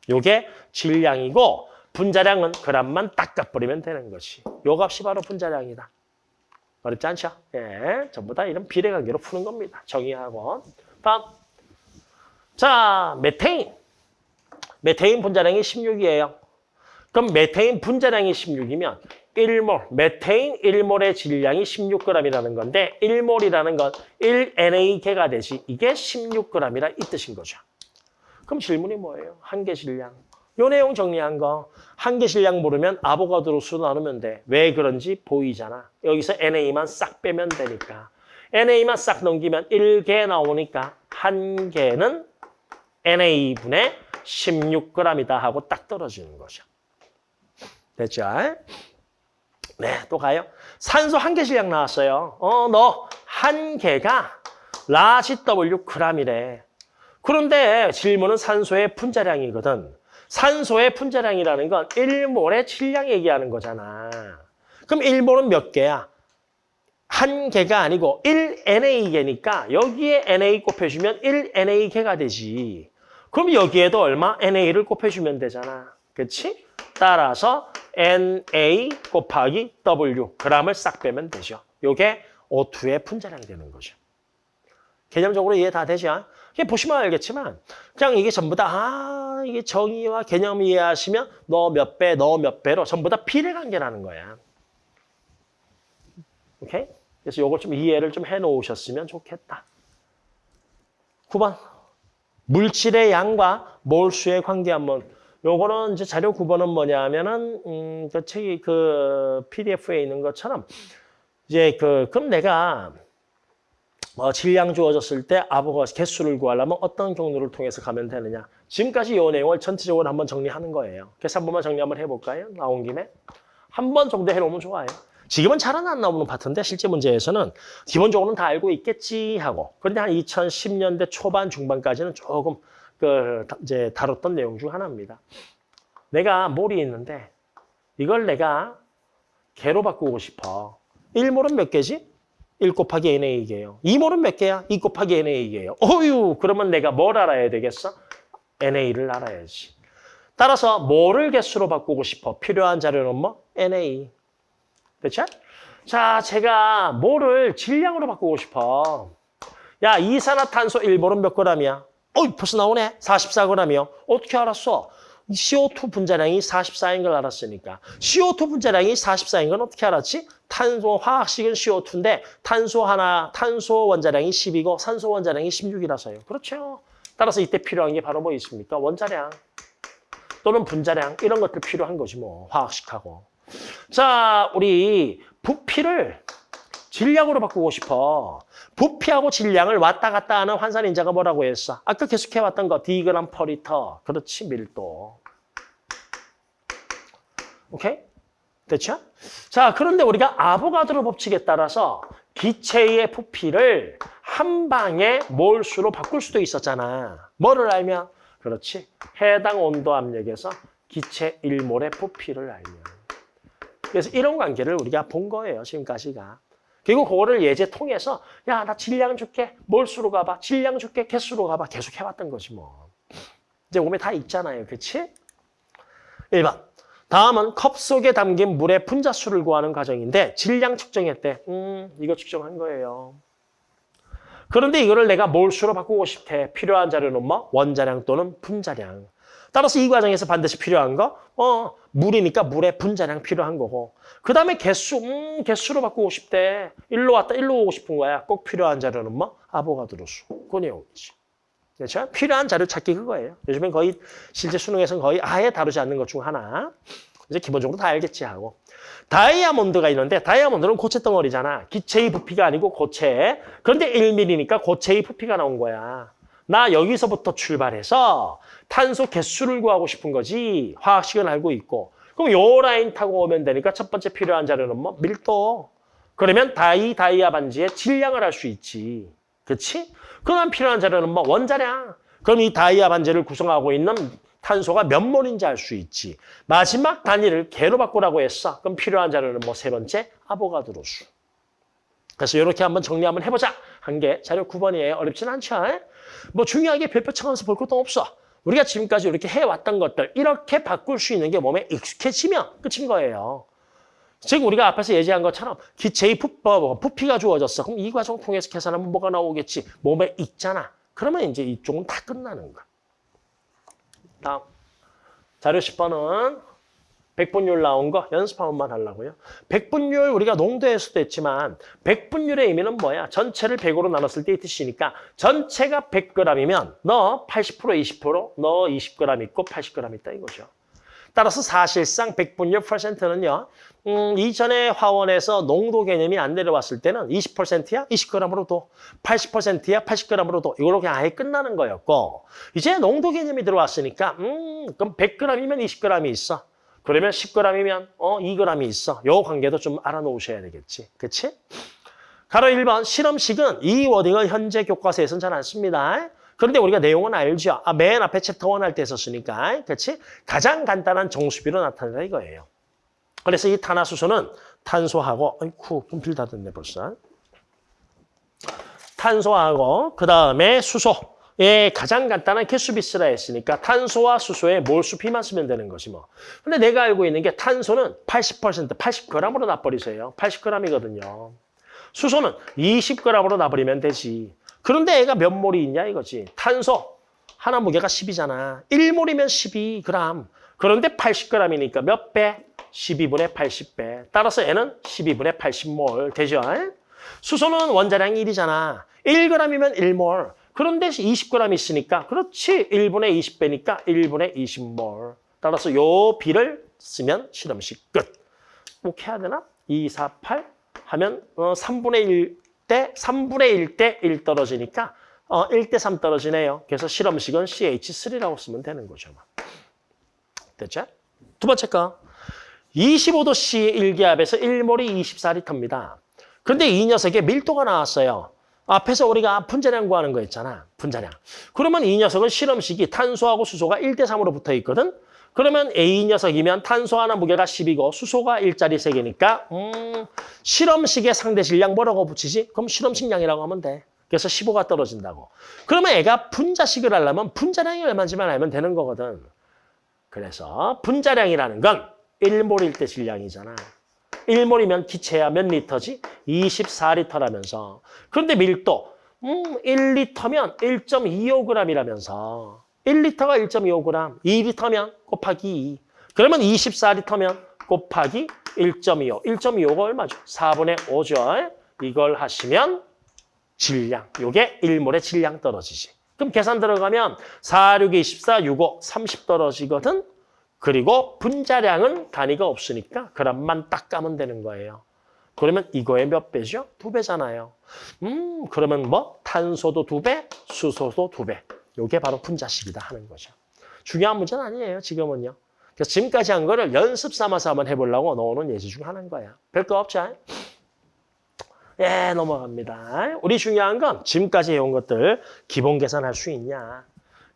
요게 질량이고 분자량은 g만 딱 값버리면 되는 것이. 요 값이 바로 분자량이다. 어렵지 않죠? 예, 전부 다 이런 비례관계로 푸는 겁니다. 정의하고. 다음. 자, 메테인. 메테인 분자량이 16이에요. 그럼 메테인 분자량이 16이면 1몰, 메테인 1몰의 질량이 16g이라는 건데 1몰이라는 건 1NA개가 되지 이게 16g이라 이 뜻인 거죠. 그럼 질문이 뭐예요? 한 개 질량. 요 내용 정리한 거. 한개 질량 모르면 아보가드로 수 나누면 돼. 왜 그런지 보이잖아. 여기서 NA만 싹 빼면 되니까. NA만 싹 넘기면 1개 나오니까 한 개는 NA분의 16g이다 하고 딱 떨어지는 거죠. 됐죠? 네, 또 가요. 산소 한개 질량 나왔어요. 어, 너 한 개가 large W g이래. 그런데 질문은 산소의 분자량이거든. 산소의 분자량이라는 건 1몰의 질량 얘기하는 거잖아. 그럼 1몰은 몇 개야? 한 개가 아니고 1NA개니까 여기에 NA 곱해주면 1NA개가 되지. 그럼 여기에도 얼마? NA를 곱해주면 되잖아. 그렇지? 따라서 NA 곱하기 W g을 싹 빼면 되죠. 이게 O2의 분자량이 되는 거죠. 개념적으로 이해 다 되죠? 이게 보시면 알겠지만 그냥 이게 전부 다 아, 이게 정의와 개념 이해하시면 너 몇 배, 너 몇 배로 전부 다 비례관계라는 거야. 오케이? 그래서 이걸 좀 이해를 좀 해놓으셨으면 좋겠다. 9번. 물질의 양과 몰수의 관계 한번 요거는 이제 자료 9번은 뭐냐 하면은, 음, 그 책이 그 PDF에 있는 것처럼 이제 그, 그럼 내가 뭐 질량 주어졌을 때 아보가 개수를 구하려면 어떤 경로를 통해서 가면 되느냐. 지금까지 이 내용을 전체적으로 한번 정리하는 거예요. 그래서 한 번만 정리 한번 해볼까요? 나온 김에. 한 번 정도 해놓으면 좋아요. 지금은 잘은 안 나오는 파트인데 실제 문제에서는 기본적으로는 다 알고 있겠지 하고 그런데 한 2010년대 초반 중반까지는 조금 그 이제 다뤘던 내용 중 하나입니다. 내가 몰이 있는데 이걸 내가 개로 바꾸고 싶어. 1몰은 몇 개지? 1 곱하기 NA 개요. 2몰은 몇 개야? 2 곱하기 NA 개요. 어휴, 그러면 내가 뭘 알아야 되겠어? NA를 알아야지. 따라서 뭐를 개수로 바꾸고 싶어? 필요한 자료는 뭐? NA. 됐죠? 자, 제가 뭐를 질량으로 바꾸고 싶어. 야, 이산화탄소 1몰은 몇 g이야? 어이, 벌써 나오네. 44g이요. 어떻게 알았어? CO2 분자량이 44인 걸 알았으니까. CO2 분자량이 44인 건 어떻게 알았지? 탄소, 화학식은 CO2인데 탄소 하나, 탄소 원자량이 10이고 산소 원자량이 16이라서요. 그렇죠. 따라서 이때 필요한 게 바로 뭐 있습니까? 원자량 또는 분자량 이런 것들 필요한 거지 뭐 화학식하고. 자, 우리 부피를 질량으로 바꾸고 싶어. 부피하고 질량을 왔다 갔다 하는 환산 인자가 뭐라고 했어? 아까 계속해 왔던 거 디그람 퍼리터. 그렇지, 밀도. 오케이? 됐죠? 자, 그런데 우리가 아보가드로 법칙에 따라서 기체의 부피를 한 방에 몰수로 바꿀 수도 있었잖아. 뭐를 알면? 그렇지. 해당 온도 압력에서 기체 1몰의 부피를 알면. 그래서 이런 관계를 우리가 본 거예요, 지금까지가. 그리고 그거를 예제 통해서 야, 나 질량 줄게. 몰수로 가봐. 질량 줄게. 개수로 가봐. 계속 해왔던 거지 뭐. 이제 몸에 다 있잖아요. 그렇지? 1번. 다음은 컵 속에 담긴 물의 분자수를 구하는 과정인데 질량 측정했대. 음, 이거 측정한 거예요. 그런데 이거를 내가 몰수로 바꾸고 싶대. 필요한 자료는 뭐? 원자량 또는 분자량. 따라서 이 과정에서 반드시 필요한 거, 어, 물이니까 물의 분자량 필요한 거고. 그 다음에 개수, 음, 개수로 바꾸고 싶대. 일로 왔다, 일로 오고 싶은 거야. 꼭 필요한 자료는 뭐? 아보가드로 수. 그 내용이지. 그렇죠? 필요한 자료 찾기 그거예요. 요즘엔 거의 실제 수능에서는 거의 아예 다루지 않는 것 중 하나. 이제 기본적으로 다 알겠지 하고. 다이아몬드가 있는데 다이아몬드는 고체 덩어리잖아. 기체의 부피가 아니고 고체. 그런데 1mm니까 고체의 부피가 나온 거야. 나 여기서부터 출발해서 탄소 개수를 구하고 싶은 거지. 화학식은 알고 있고. 그럼 요 라인 타고 오면 되니까 첫 번째 필요한 자료는 뭐? 밀도. 그러면 다이, 다이아 반지의 질량을 알 수 있지. 그렇지? 그다음 필요한 자료는 뭐? 원자량. 그럼 이 다이아 반지를 구성하고 있는 탄소가 몇 몰인지 알 수 있지. 마지막 단위를 개로 바꾸라고 했어. 그럼 필요한 자료는 뭐? 세 번째, 아보가드로 수. 그래서 이렇게 한번 정리 한번 해보자. 한 개, 자료 9번이에요. 어렵진 않죠? 뭐 중요하게 별표 쳐가면서 볼 것도 없어. 우리가 지금까지 이렇게 해왔던 것들 이렇게 바꿀 수 있는 게 몸에 익숙해지면 끝인 거예요. 지금 우리가 앞에서 예지한 것처럼 기체의 부피가 주어졌어. 그럼 이 과정 통해서 계산하면 뭐가 나오겠지? 몸에 익잖아. 그러면 이제 이쪽은 다 끝나는 거야. 다음. 자료 10번은 백분율 나온 거 연습 한 번만 하려고요. 백분율 우리가 농도에서도 했지만 백분율의 의미는 뭐야? 전체를 100으로 나눴을 때 ETC니까 전체가 100g이면 너 80% 20%, 너 20g 있고 80g 있다 이거죠. 따라서 사실상 백분율 퍼센트는요. 음, 이전에 화원에서 농도 개념이 안 내려왔을 때는 20%야 20g으로 도 80%야 80g으로 도 이걸로 그냥 아예 끝나는 거였고 이제 농도 개념이 들어왔으니까 음, 그럼 100g이면 20g이 있어. 그러면 10g이면 어 2g이 있어. 요 관계도 좀 알아놓으셔야 되겠지. 그치? 가로 1번 실험식은 이 워딩을 현재 교과서에서는 잘 안 씁니다. 그런데 우리가 내용은 알죠. 아, 맨 앞에 챕터 1 할 때 썼으니까. 그렇지? 가장 간단한 정수비로 나타낸다 이거예요. 그래서 이 탄화수소는 탄소하고 아이쿠 분필 닫았네 벌써. 탄소하고 그 다음에 수소. 예, 가장 간단한 개수비스라 했으니까 탄소와 수소의 몰수비만 쓰면 되는 거지 뭐. 근데 내가 알고 있는 게 탄소는 80%, 80g으로 놔버리세요. 80g이거든요. 수소는 20g으로 놔버리면 되지. 그런데 애가 몇 몰이 있냐 이거지. 탄소 하나 무게가 10이잖아. 1몰이면 12g. 그런데 80g이니까 몇 배? 12분의 80배. 따라서 애는 12분의 80몰 되죠. 수소는 원자량이 1이잖아. 1g이면 1몰. 그런데 20g 있으니까 그렇지 1분의 20배니까 1분의 20몰. 따라서 요 비를 쓰면 실험식 끝. 꼭 해야 되나? 2, 4, 8 하면 어, 3분의 1대 3분의 1대 1 떨어지니까 어, 1대 3 떨어지네요. 그래서 실험식은 CH3라고 쓰면 되는 거죠. 됐죠? 두 번째 거. 25도씨 일기압에서 1몰이 24리터입니다. 근데 이 녀석의 밀도가 나왔어요. 앞에서 우리가 분자량 구하는 거 있잖아. 분자량. 그러면 이 녀석은 실험식이 탄소하고 수소가 1대 3으로 붙어 있거든. 그러면 A 녀석이면 탄소 하나 무게가 10이고 수소가 1짜리 3개니까 음, 실험식의 상대 질량 뭐라고 붙이지? 그럼 실험식량이라고 하면 돼. 그래서 15가 떨어진다고. 그러면 애가 분자식을 하려면 분자량이 얼마인지만 알면 되는 거거든. 그래서 분자량이라는 건 1몰일 때 질량이잖아. 1몰이면 기체야 몇 리터지? 24리터라면서. 그런데 밀도, 음, 1리터면 1.25g이라면서. 1리터가 1.25g, 2리터면 곱하기 2. 그러면 24리터면 곱하기 1.25. 1.25가 얼마죠? 4분의 5죠. 이걸 하시면 질량, 요게 1몰의 질량 떨어지지. 그럼 계산 들어가면 4, 6, 24, 65, 30 떨어지거든? 그리고 분자량은 단위가 없으니까 그람만 딱 까면 되는 거예요. 그러면 이거의 몇 배죠? 두 배잖아요. 음, 그러면 뭐? 탄소도 두 배, 수소도 두 배. 요게 바로 분자식이다 하는 거죠. 중요한 문제는 아니에요, 지금은요. 그래서 지금까지 한 거를 연습 삼아서 한번 해보려고 넣어놓은 예시 중 하나인 거야. 별거 없죠? 예, 넘어갑니다. 우리 중요한 건 지금까지 해온 것들 기본 계산할 수 있냐.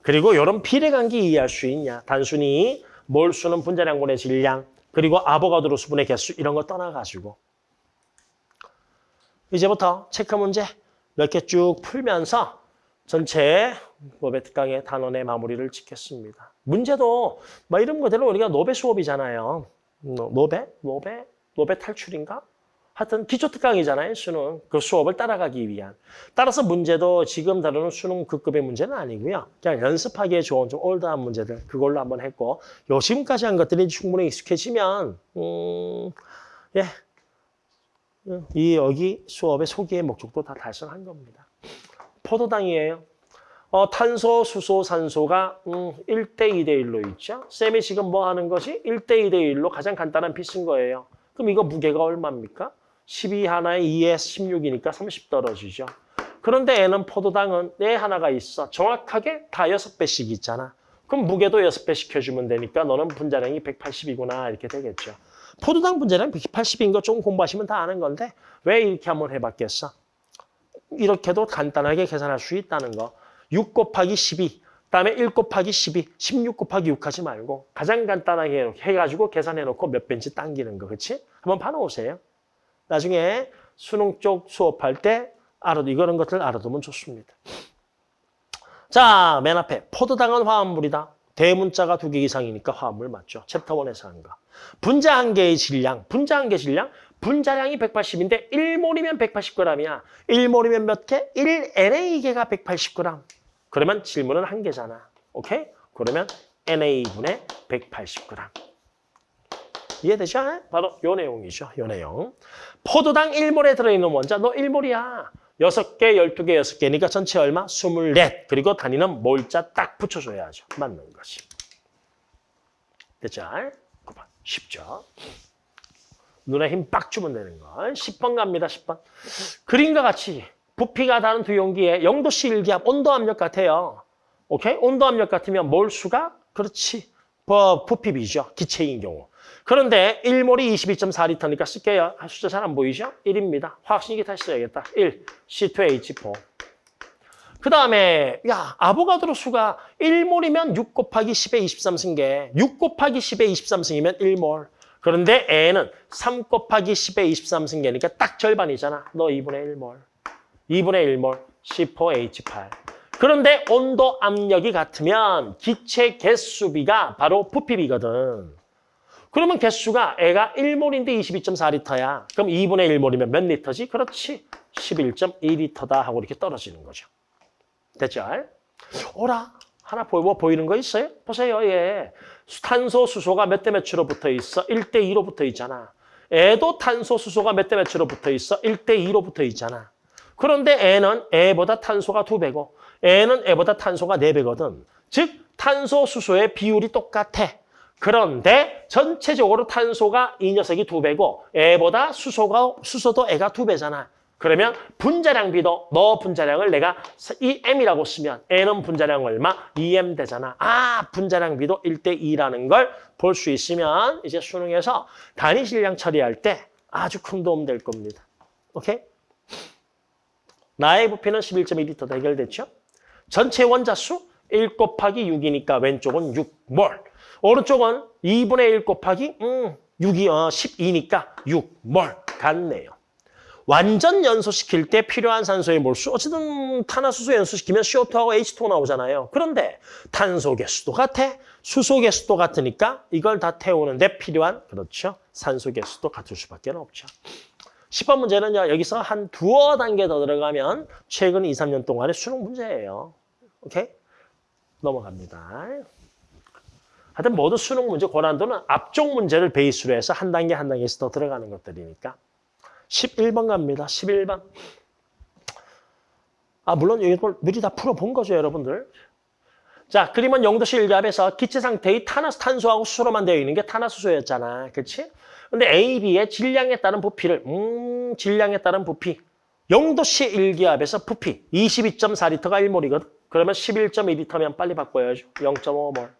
그리고 이런 비례관계 이해할 수 있냐. 단순히 몰수는 분자량분의 질량, 그리고 아보가드로 수분의 개수 이런 거 떠나가지고 이제부터 체크 문제 몇 개 쭉 풀면서 전체 노베 특강의 단원의 마무리를 짓겠습니다. 문제도 뭐 이런 거대로 우리가 노베 수업이잖아요. 노베? 노베? 노베 탈출인가? 하여튼 기초 특강이잖아요, 수능. 그 수업을 따라가기 위한. 따라서 문제도 지금 다루는 수능 급급의 문제는 아니고요. 그냥 연습하기에 좋은 좀 올드한 문제들 그걸로 한번 했고 요 지금까지 한 것들이 충분히 익숙해지면 음, 예. 이 여기 수업의 소기의 목적도 다 달성한 겁니다. 포도당이에요. 어, 탄소, 수소, 산소가 음, 1대 2대 1로 있죠. 쌤이 지금 뭐 하는 것이 1대 2대 1로 가장 간단한 피스인 거예요. 그럼 이거 무게가 얼마입니까? 12 하나에 2에 16이니까 30 떨어지죠. 그런데 얘는 포도당은 내 하나가 있어. 정확하게 다 6배씩 있잖아. 그럼 무게도 6배 시켜주면 되니까 너는 분자량이 180이구나 이렇게 되겠죠. 포도당 분자량 180인 거 조금 공부하시면 다 아는 건데 왜 이렇게 한번 해봤겠어? 이렇게도 간단하게 계산할 수 있다는 거. 6 곱하기 12, 그다음에 1 곱하기 12, 16 곱하기 6 하지 말고 가장 간단하게 해가지고 계산해놓고 몇 배인지 당기는 거, 그렇지? 한번 봐놓으세요. 나중에 수능 쪽 수업할 때 알아, 이런 것들 알아두면 좋습니다. 자, 맨 앞에 포도당은 화합물이다. 대문자가 두 개 이상이니까 화합물 맞죠? 챕터 1에서 한 거. 분자 한 개의 질량, 분자 한 개 질량, 분자량이 180인데 1몰이면 180g이야. 1몰이면 몇 개? 1NA개가 180g. 그러면 질문은 한 개잖아. 오케이? 그러면 NA분의 180g. 이해되죠? 바로 요 내용이죠. 요 내용. 포도당 1몰에 들어있는 원자 너 1몰이야. 6개, 12개, 6개니까 전체 얼마? 24. 그리고 단위는 몰자 딱 붙여줘야죠. 맞는 것이. 됐죠? 쉽죠? 눈에 힘 빡 주면 되는 거. 10번 갑니다. 10번. 그림과 같이 부피가 다른 두 용기에 0도씨 일기압 온도 압력 같아요. 오케이? 온도 압력 같으면 몰 수가 그렇지. 뭐 부피 비죠. 기체인 경우. 그런데 1몰이 22.4리터니까 쓸게요. 아, 숫자 잘 안 보이죠? 1입니다. 화학식이 다시 써야겠다. 1, C2H4. 그 다음에 야 아보가드로 수가 1몰이면 6 곱하기 10의 23승계. 6 곱하기 10의 23승이면 1몰. 그런데 N은 3 곱하기 10의 23승계니까 딱 절반이잖아. 너 2분의 1몰. 2분의 1몰 C4H8. 그런데 온도 압력이 같으면 기체 개수비가 바로 부피비거든. 그러면 개수가 애가 1몰인데 22.4리터야. 그럼 2분의 1몰이면 몇 리터지? 그렇지. 11.2리터다 하고 이렇게 떨어지는 거죠. 됐죠? 오라. 하나 보이, 뭐 보이는 거 있어요? 보세요. 예. 탄소, 수소가 몇 대 몇으로 붙어 있어? 1대 2로 붙어 있잖아. 애도 탄소, 수소가 몇 대 몇으로 붙어 있어? 1대 2로 붙어 있잖아. 그런데 애는 애보다 탄소가 두배고 애는 애보다 탄소가 네배거든 즉, 탄소, 수소의 비율이 똑같아. 그런데 전체적으로 탄소가 이 녀석이 두 배고 애보다 수소가 수소도 애가 두 배잖아. 그러면 분자량 B도 너 분자량을 내가 이 M이라고 쓰면 N은 분자량 얼마? 2M 되잖아. 아, 분자량 B도 1대 2라는 걸 볼 수 있으면 이제 수능에서 단위 질량 처리할 때 아주 큰 도움 될 겁니다. 오케이? 나의 부피는 11.2리터 해결됐죠? 전체 원자수 1 곱하기 6이니까 왼쪽은 6몰. 오른쪽은 2분의 1 곱하기 음, 6이 어, 12니까 6 몰 같네요. 완전 연소시킬 때 필요한 산소의 몰수. 어쨌든 탄화수소 연소시키면 CO2하고 H2 나오잖아요. 그런데 탄소 개수도 같아. 수소 개수도 같으니까 이걸 다 태우는데 필요한 그렇죠. 산소 개수도 같을 수밖에 없죠. 10번 문제는요. 여기서 한 두어 단계 더 들어가면 최근 2, 3년 동안의 수능 문제예요. 오케이? 넘어갑니다. 하여튼 모두 수능 문제 고난도는 앞쪽 문제를 베이스로 해서 한 단계 한 단계씩 더 들어가는 것들이니까. 11번 갑니다. 11번. 아 물론 이걸 미리 다 풀어본 거죠, 여러분들. 자, 그림은 영도시 일기압에서 기체 상태의 탄화, 탄소하고 수소로만 되어 있는 게 탄화수소였잖아. 그렇지? 근데 A, B의 질량에 따른 부피를 음, 질량에 따른 부피. 영도시 일기압에서 부피 22.4리터가 1몰이거든. 그러면 11.2리터면 빨리 바꿔야죠. 0.5몰.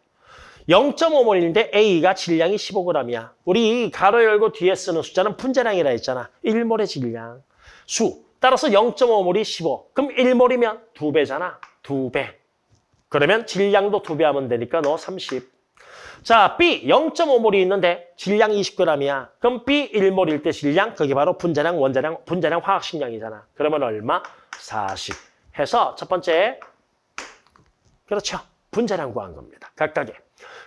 0.5몰인데 A가 질량이 15g이야. 우리 가로 열고 뒤에 쓰는 숫자는 분자량이라 했잖아. 1몰의 질량. 수. 따라서 0.5몰이 15. 그럼 1몰이면 2배잖아. 2배. 그러면 질량도 2배 하면 되니까 너 30. 자, B 0.5몰이 있는데 질량 20g이야. 그럼 B 1몰일 때 질량, 그게 바로 분자량, 원자량, 분자량 화학식량이잖아. 그러면 얼마? 40. 해서 첫 번째, 그렇죠. 분자량 구한 겁니다. 각각의.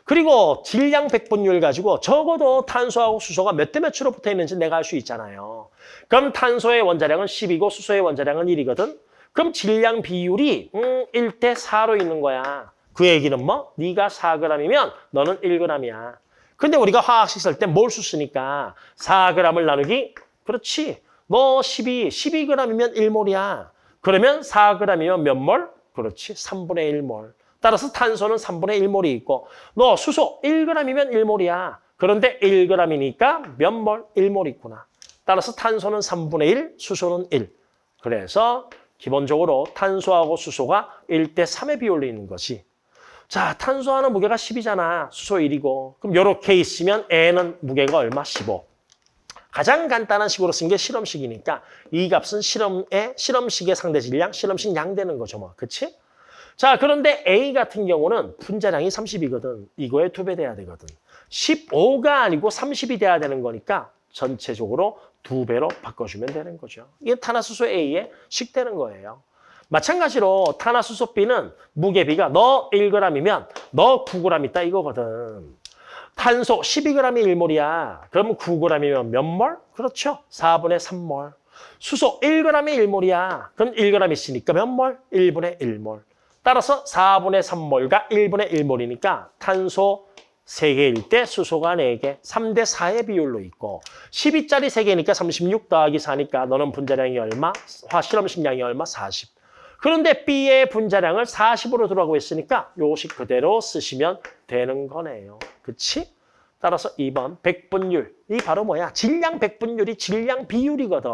그리고 질량 백분율 가지고 적어도 탄소하고 수소가 몇 대 몇으로 붙어 있는지 내가 알 수 있잖아요. 그럼 탄소의 원자량은 10이고 수소의 원자량은 1이거든. 그럼 질량 비율이 음, 1대 4로 있는 거야. 그 얘기는 뭐? 네가 4g이면 너는 1g이야. 근데 우리가 화학식 쓸 때 몰수 쓰니까 4g을 나누기 그렇지. 너 12, 12g이면 1몰이야. 그러면 4g이면 몇 몰? 그렇지. 3분의 1몰. 따라서 탄소는 3분의 1몰이 있고 너 수소 1g이면 1몰이야. 그런데 1g이니까 몇 몰? 1몰 있구나. 따라서 탄소는 3분의 1, 수소는 1. 그래서 기본적으로 탄소하고 수소가 1대 3의 비율로 있는 것이 자, 탄소 하나 무게가 10이잖아. 수소 1이고. 그럼 이렇게 있으면 N은 무게가 얼마? 15. 가장 간단한 식으로 쓴 게 실험식이니까 이 값은 실험의 실험식의 상대 질량, 실험식 양 되는 거죠, 뭐. 그치? 자, 그런데 A 같은 경우는 분자량이 30이거든. 이거에 두 배 돼야 되거든. 15가 아니고 30이 돼야 되는 거니까 전체적으로 두 배로 바꿔주면 되는 거죠. 이게 탄화수소 A에 식되는 거예요. 마찬가지로 탄화수소 B는 무게비가 너 1g이면 너 9g 있다 이거거든. 탄소 12g이 1몰이야. 그러면 9g이면 몇 몰? 그렇죠. 4분의 3몰. 수소 1g이 1몰이야. 그럼 1g 있으니까 몇 몰? 1분의 1몰. 따라서 4분의 3몰과 1분의 1몰이니까 탄소 3개일 때 수소가 4개, 3대 4의 비율로 있고 12짜리 3개니까 36 더하기 4니까 너는 분자량이 얼마? 화 실험식량이 얼마? 40. 그런데 B의 분자량을 40으로 들어가고 있으니까 요식 그대로 쓰시면 되는 거네요. 그치? 따라서 2번 백분율. 이 바로 뭐야? 질량 백분율이 질량 비율이거든.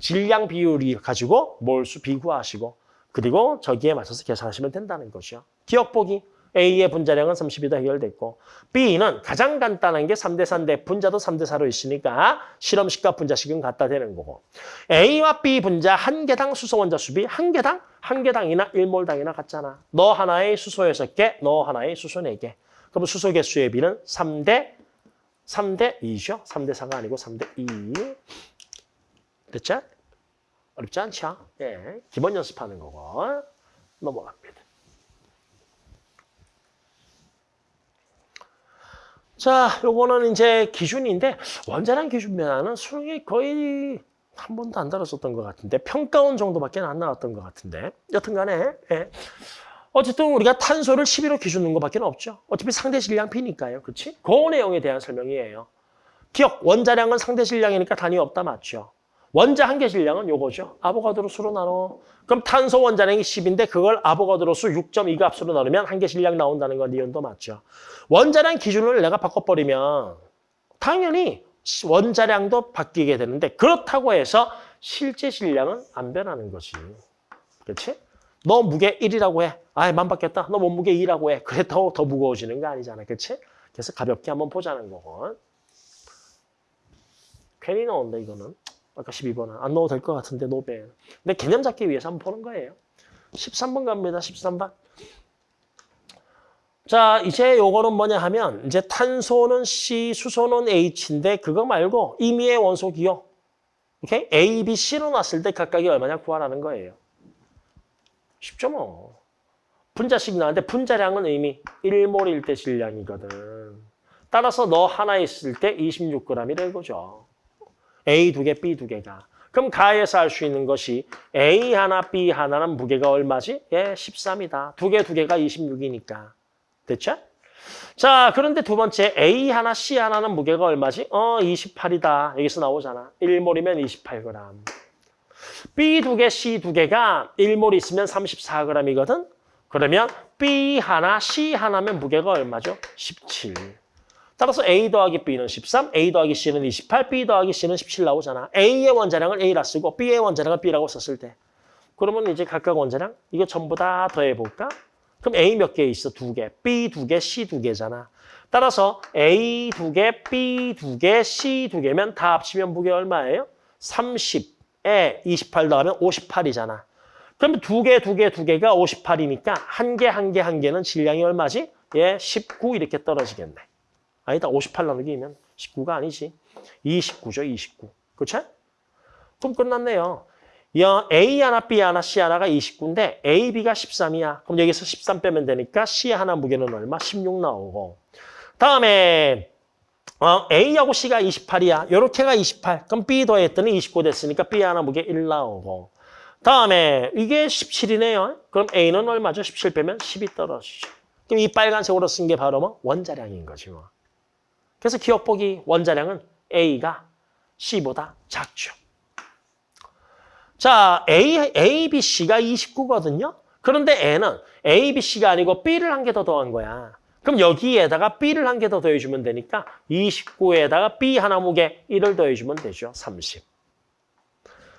질량 비율이 가지고 몰수 비구하시고 그리고 저기에 맞춰서 계산하시면 된다는 거죠. 기억 보기. A의 분자량은 30이다 해결됐고 B는 가장 간단한 게 3대 4인데 분자도 3대 4로 있으니까 실험식과 분자식은 같다 되는 거고 A와 B 분자 한 개당 수소 원자 수비 한 개당 한 개당이나 1몰당이나 같잖아. 너 하나의 수소 6개, 너 하나의 수소 4개. 그럼 수소 개수의 비는 3대 3대 2죠. 3대 4가 아니고 3대 2. 됐죠? 어렵지 않죠? 예. 기본 연습하는 거고 넘어갑니다. 자, 요거는 이제 기준인데 원자량 기준 변화는 수능에 거의 한 번도 안 다뤘었던 것 같은데 평가원 정도밖에 안 나왔던 것 같은데 여튼간에 예. 어쨌든 우리가 탄소를 11호 기준 는 것밖에 없죠. 어차피 상대 질량 P니까요. 그렇지? 그 내용에 대한 설명이에요. 기억, 원자량은 상대 질량이니까 단위 없다 맞죠? 원자 한 개 질량은 요거죠. 아보가드로 수로 나눠. 그럼 탄소 원자량이 10인데 그걸 아보가드로 수 6.2 값으로 나누면 한 개 질량 나온다는 건 니은도 맞죠. 원자량 기준을 내가 바꿔버리면 당연히 원자량도 바뀌게 되는데 그렇다고 해서 실제 질량은 안 변하는 거지. 그렇지? 너 무게 1이라고 해. 아이, 만 받겠다. 너 몸무게 2라고 해. 그렇다고 더 무거워지는 거 아니잖아. 그렇지? 그래서 가볍게 한번 보자는 거고. 괜히 넣었네, 이거는. 아까 12번은. 안 넣어도 될 것 같은데, 노벨. 근데 개념 잡기 위해서 한번 보는 거예요. 13번 갑니다, 13번. 자, 이제 요거는 뭐냐 하면, 이제 탄소는 C, 수소는 H인데, 그거 말고 임의의 원소 기호. 오케이? A, B, C로 놨을 때 각각이 얼마냐 구하라는 거예요. 쉽죠, 뭐. 분자식 나왔는데, 분자량은 이미 1몰일 때 질량이거든. 따라서 너 하나 있을 때 26g이라는 거죠. A 두 개, B 두 개가. 그럼 가에서 알수 있는 것이 A 하나, B 하나는 무게가 얼마지? 예, 13이다. 두 개, 두 개가 26이니까. 됐죠? 자, 그런데 두 번째 A 하나, C 하나는 무게가 얼마지? 어, 28이다. 여기서 나오잖아. 1몰이면 28g. B 두 개, C 두 개가 1몰 있으면 34g이거든? 그러면 B 하나, C 하나면 무게가 얼마죠? 17. 따라서 A 더하기 B는 13, A 더하기 C는 28, B 더하기 C는 17 나오잖아. A의 원자량을 A라 쓰고 B의 원자량을 B라고 썼을 때. 그러면 이제 각각 원자량 이거 전부 다 더해볼까? 그럼 A 몇 개 있어? 두 개. B 두 개, C 두 개잖아. 따라서 A 두 개, B 두 개, C 두 개면 다 합치면 무게 얼마예요? 30에 28 더하면 58이잖아. 그러면 두 개, 두 개, 두 개가 58이니까 한 개, 한 개, 한 개는 질량이 얼마지? 예, 19 이렇게 떨어지겠네. 아니다, 58 나누기면 19가 아니지. 29죠, 29. 그렇죠? 그럼 끝났네요. 야, A 하나, B 하나, C 하나가 29인데 A, B가 13이야. 그럼 여기서 13 빼면 되니까 C 하나 무게는 얼마? 16 나오고. 다음에 어, A하고 C가 28이야. 요렇게가 28. 그럼 B 더했더니 29 됐으니까 B 하나 무게 1 나오고. 다음에 이게 17이네요. 그럼 A는 얼마죠? 17 빼면 10이 떨어지죠. 그럼 이 빨간색으로 쓴 게 바로 뭐? 원자량인 거지 뭐. 그래서 기억보기 원자량은 A가 C보다 작죠. 자, A, A, B, C가 29거든요. 그런데 N은 A, B, C가 아니고 B를 한 개 더 더한 거야. 그럼 여기에다가 B를 한 개 더 더해주면 되니까 29에다가 B 하나 무게 1을 더해주면 되죠. 30.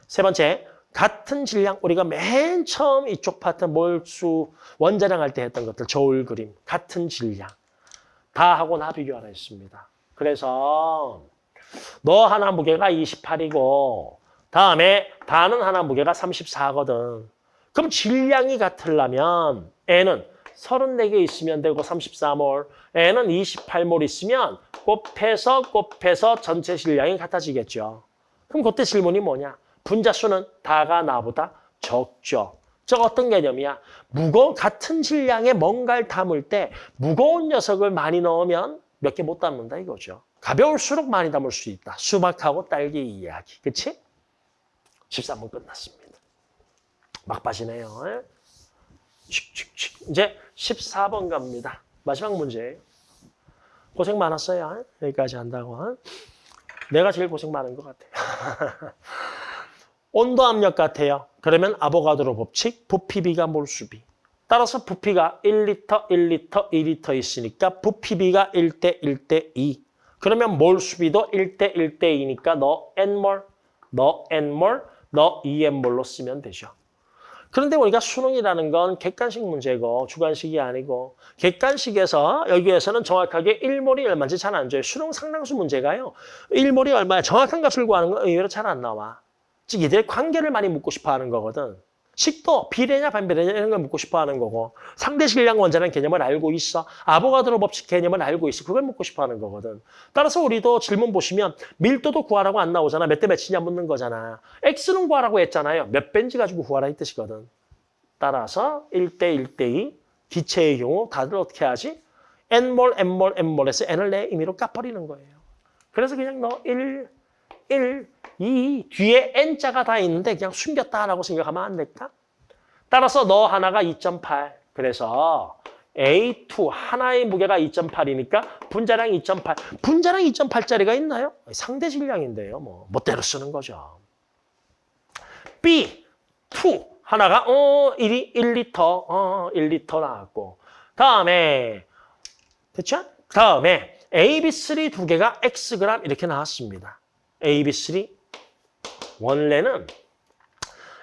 세 번째, 같은 질량. 우리가 맨 처음 이쪽 파트 몰수 원자량 할 때 했던 것들. 저울 그림. 같은 질량. 다 하고 나 비교하라 했습니다. 그래서 너 하나 무게가 28이고 다음에 다는 하나 무게가 34거든. 그럼 질량이 같으려면 N은 34개 있으면 되고 34몰, N은 28몰 있으면 곱해서 곱해서 전체 질량이 같아지겠죠. 그럼 그때 질문이 뭐냐? 분자 수는 다가 나보다 적죠. 저 어떤 개념이야? 무거운 같은 질량의 뭔가를 담을 때 무거운 녀석을 많이 넣으면 몇 개 못 담는다 이거죠. 가벼울수록 많이 담을 수 있다. 수박하고 딸기 이야기. 그치? 13분 끝났습니다. 막바지네요. 칙칙칙. 이제 14번 갑니다. 마지막 문제예요. 고생 많았어요. 여기까지 한다고. 내가 제일 고생 많은 것 같아요. 온도 압력 같아요. 그러면 아보가드로 법칙, 부피비가 몰수비. 따라서 부피가 1리터, 1리터, 2리터 있으니까 부피비가 1대 1대 2. 그러면 몰 수비도 1대 1대 2니까 너 N몰, 너 N몰, 너 EM몰로 쓰면 되죠. 그런데 우리가 수능이라는 건 객관식 문제고 주관식이 아니고 객관식에서 여기에서는 정확하게 1몰이 얼마인지 잘 안 줘요. 수능 상당수 문제가요. 1몰이 얼마야 정확한 값을 구하는 건 의외로 잘 안 나와. 즉 이들의 관계를 많이 묻고 싶어 하는 거거든. 식도 비례냐 반비례냐 이런 걸 묻고 싶어 하는 거고 상대 질량 원자량 개념을 알고 있어. 아보가드로 법칙 개념을 알고 있어. 그걸 묻고 싶어 하는 거거든. 따라서 우리도 질문 보시면 밀도도 구하라고 안 나오잖아. 몇 대 몇이냐 묻는 거잖아. X는 구하라고 했잖아요. 몇 배인지 가지고 구하라 이 뜻이거든. 따라서 1대 1대 2 기체의 경우 다들 어떻게 하지? N몰, N몰, N몰에서 N을 내 임의로 까버리는 거예요. 그래서 그냥 너 1, 1, 2 뒤에 N자가 다 있는데 그냥 숨겼다라고 생각하면 안 될까? 따라서 너 하나가 2.8. 그래서 A2 하나의 무게가 2.8이니까 분자량 2.8. 분자량 2.8짜리가 있나요? 상대 질량인데요. 뭐 멋대로 쓰는 거죠. B2 하나가 어 1이 1리터 어 1리터 나왔고 다음에 됐죠? 다음에 AB3 두 개가 Xg 이렇게 나왔습니다. AB3 원래는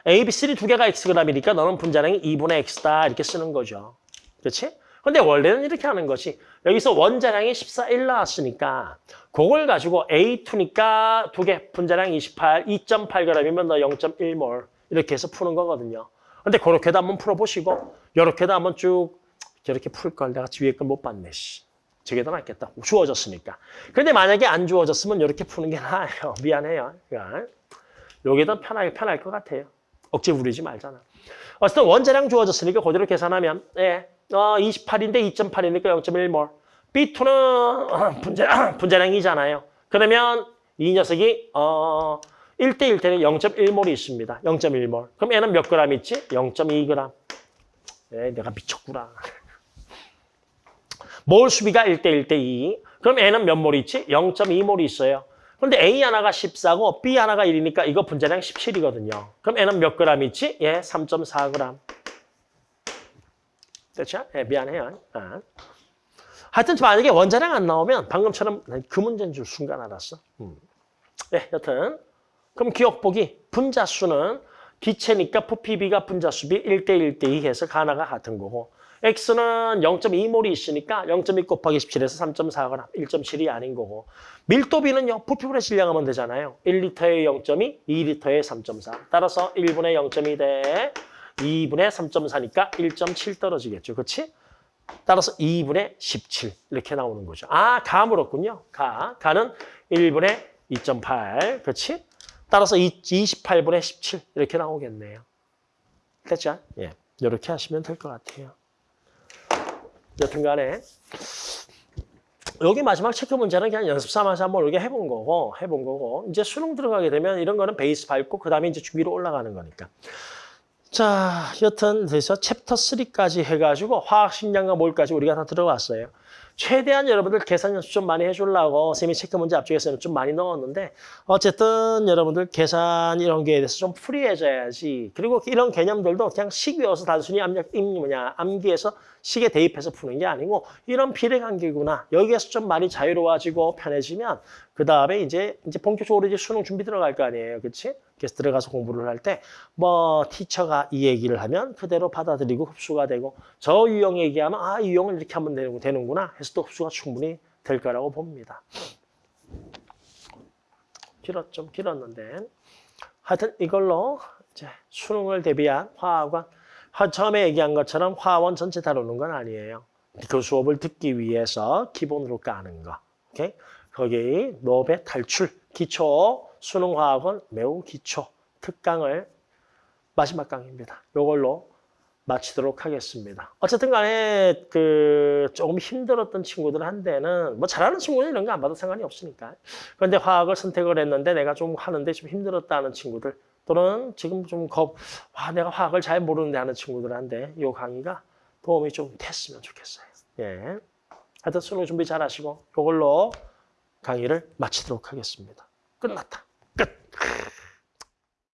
A, B, C 두 개가 Xg이니까 너는 분자량이 2분의 X다 이렇게 쓰는 거죠. 그렇지? 근데 원래는 이렇게 하는 것이 여기서 원자량이 14, 1 나왔으니까 그걸 가지고 A2니까 두 개 분자량 28, 2.8g이면 너 0.1몰 이렇게 해서 푸는 거거든요. 근데 그렇게도 한번 풀어보시고 이렇게도 한번 쭉 저렇게 풀 걸 내가 위에 걸 못 봤네. 씨. 저게 더 낫겠다. 주어졌으니까. 근데 만약에 안 주어졌으면 이렇게 푸는 게 나아요. 미안해요. 그러니까 더 편하게 편할 것 같아요. 억지 부리지 말잖아. 어쨌든 원자량 주어졌으니까 그대로 계산하면 예, 어, 28인데 2.8이니까 0.1몰. B2는 분자, 분자량이잖아요. 그러면 이 녀석이 어, 1대1 때는 0.1몰이 있습니다. 0.1몰. 그럼 얘는 몇 그램 있지? 0.2g. 예, 내가 미쳤구나. 몰 수비가 1대 1 대 2. 그럼 N은 몇몰 있지? 0.2몰이 있어요. 그런데 A 하나가 14고 B 하나가 1이니까 이거 분자량 17이거든요. 그럼 N은 몇 그램 있지? 예, 3.4g. 됐죠? 예, 미안해요. 아. 하여튼 만약에 원자량 안 나오면 방금처럼 그 문제인 줄 순간 알았어. 음. 예, 여튼 그럼 기억보기 분자수는 기체니까 부피비가 분자수비 1대 1 대 2 해서 가나가 같은 거고 X는 0.2몰이 있으니까 0.2 곱하기 17에서 3.4거나 1.7이 아닌 거고 밀도비는요. 부피분의 질량하면 되잖아요. 1리터에 0.2, 2리터에 3.4 따라서 1분의 0.2 대 2분의 3.4니까 1.7 떨어지겠죠. 그렇지? 따라서 2분의 17 이렇게 나오는 거죠. 아, 가 물었군요. 가. 가는 1분의 2.8 그렇지? 따라서 28분의 17 이렇게 나오겠네요. 됐죠? 예, 이렇게 하시면 될 것 같아요. 여튼간에 여기 마지막 체크 문제는 그냥 연습 삼아서 한번 이렇게 해본 거고 해본 거고 이제 수능 들어가게 되면 이런 거는 베이스 밟고 그 다음에 이제 위로 올라가는 거니까. 자, 여튼 그래서 챕터 3까지 해가지고 화학 식량과 몰까지 우리가 다 들어왔어요. 최대한 여러분들 계산 연습 좀 많이 해주려고 semi check 문제 앞쪽에서는 좀 많이 넣었는데 어쨌든 여러분들 계산 이런 거에 대해서 좀 free해져야지. 그리고 이런 개념들도 그냥 식 외워서 단순히 임 뭐냐 암기해서 식에 대입해서 푸는 게 아니고 이런 비례관계구나. 여기에서 좀 많이 자유로워지고 편해지면 그 다음에 이제 이제 본격적으로 이제 수능 준비 들어갈 거 아니에요, 그렇지? 그래서 들어가서 공부를 할 때 뭐 티처가 이 얘기를 하면 그대로 받아들이고 흡수가 되고 저 유형 얘기하면 아 유형을 이렇게 하면 되는- 되는구나 해서 또 흡수가 충분히 될 거라고 봅니다. 길었 좀 길었는데 하여튼 이걸로 이제 수능을 대비한 화학원 화- 처음에 얘기한 것처럼 화원 전체 다루는 건 아니에요. 그 수업을 듣기 위해서 기본으로 까는 거. 오케이? 거기 노베 탈출 기초 수능화학은 매우 기초 특강을 마지막 강의입니다. 이걸로 마치도록 하겠습니다. 어쨌든 간에 그 조금 힘들었던 친구들한테는 뭐 잘하는 친구는 이런 거 안 봐도 상관이 없으니까. 그런데 화학을 선택을 했는데 내가 좀 하는데 좀 힘들었다는 친구들 또는 지금 좀 겁, 와 내가 화학을 잘 모르는데 하는 친구들한테 이 강의가 도움이 좀 됐으면 좋겠어요. 예. 하여튼 수능 준비 잘 하시고 이걸로 강의를 마치도록 하겠습니다. 끝났다. you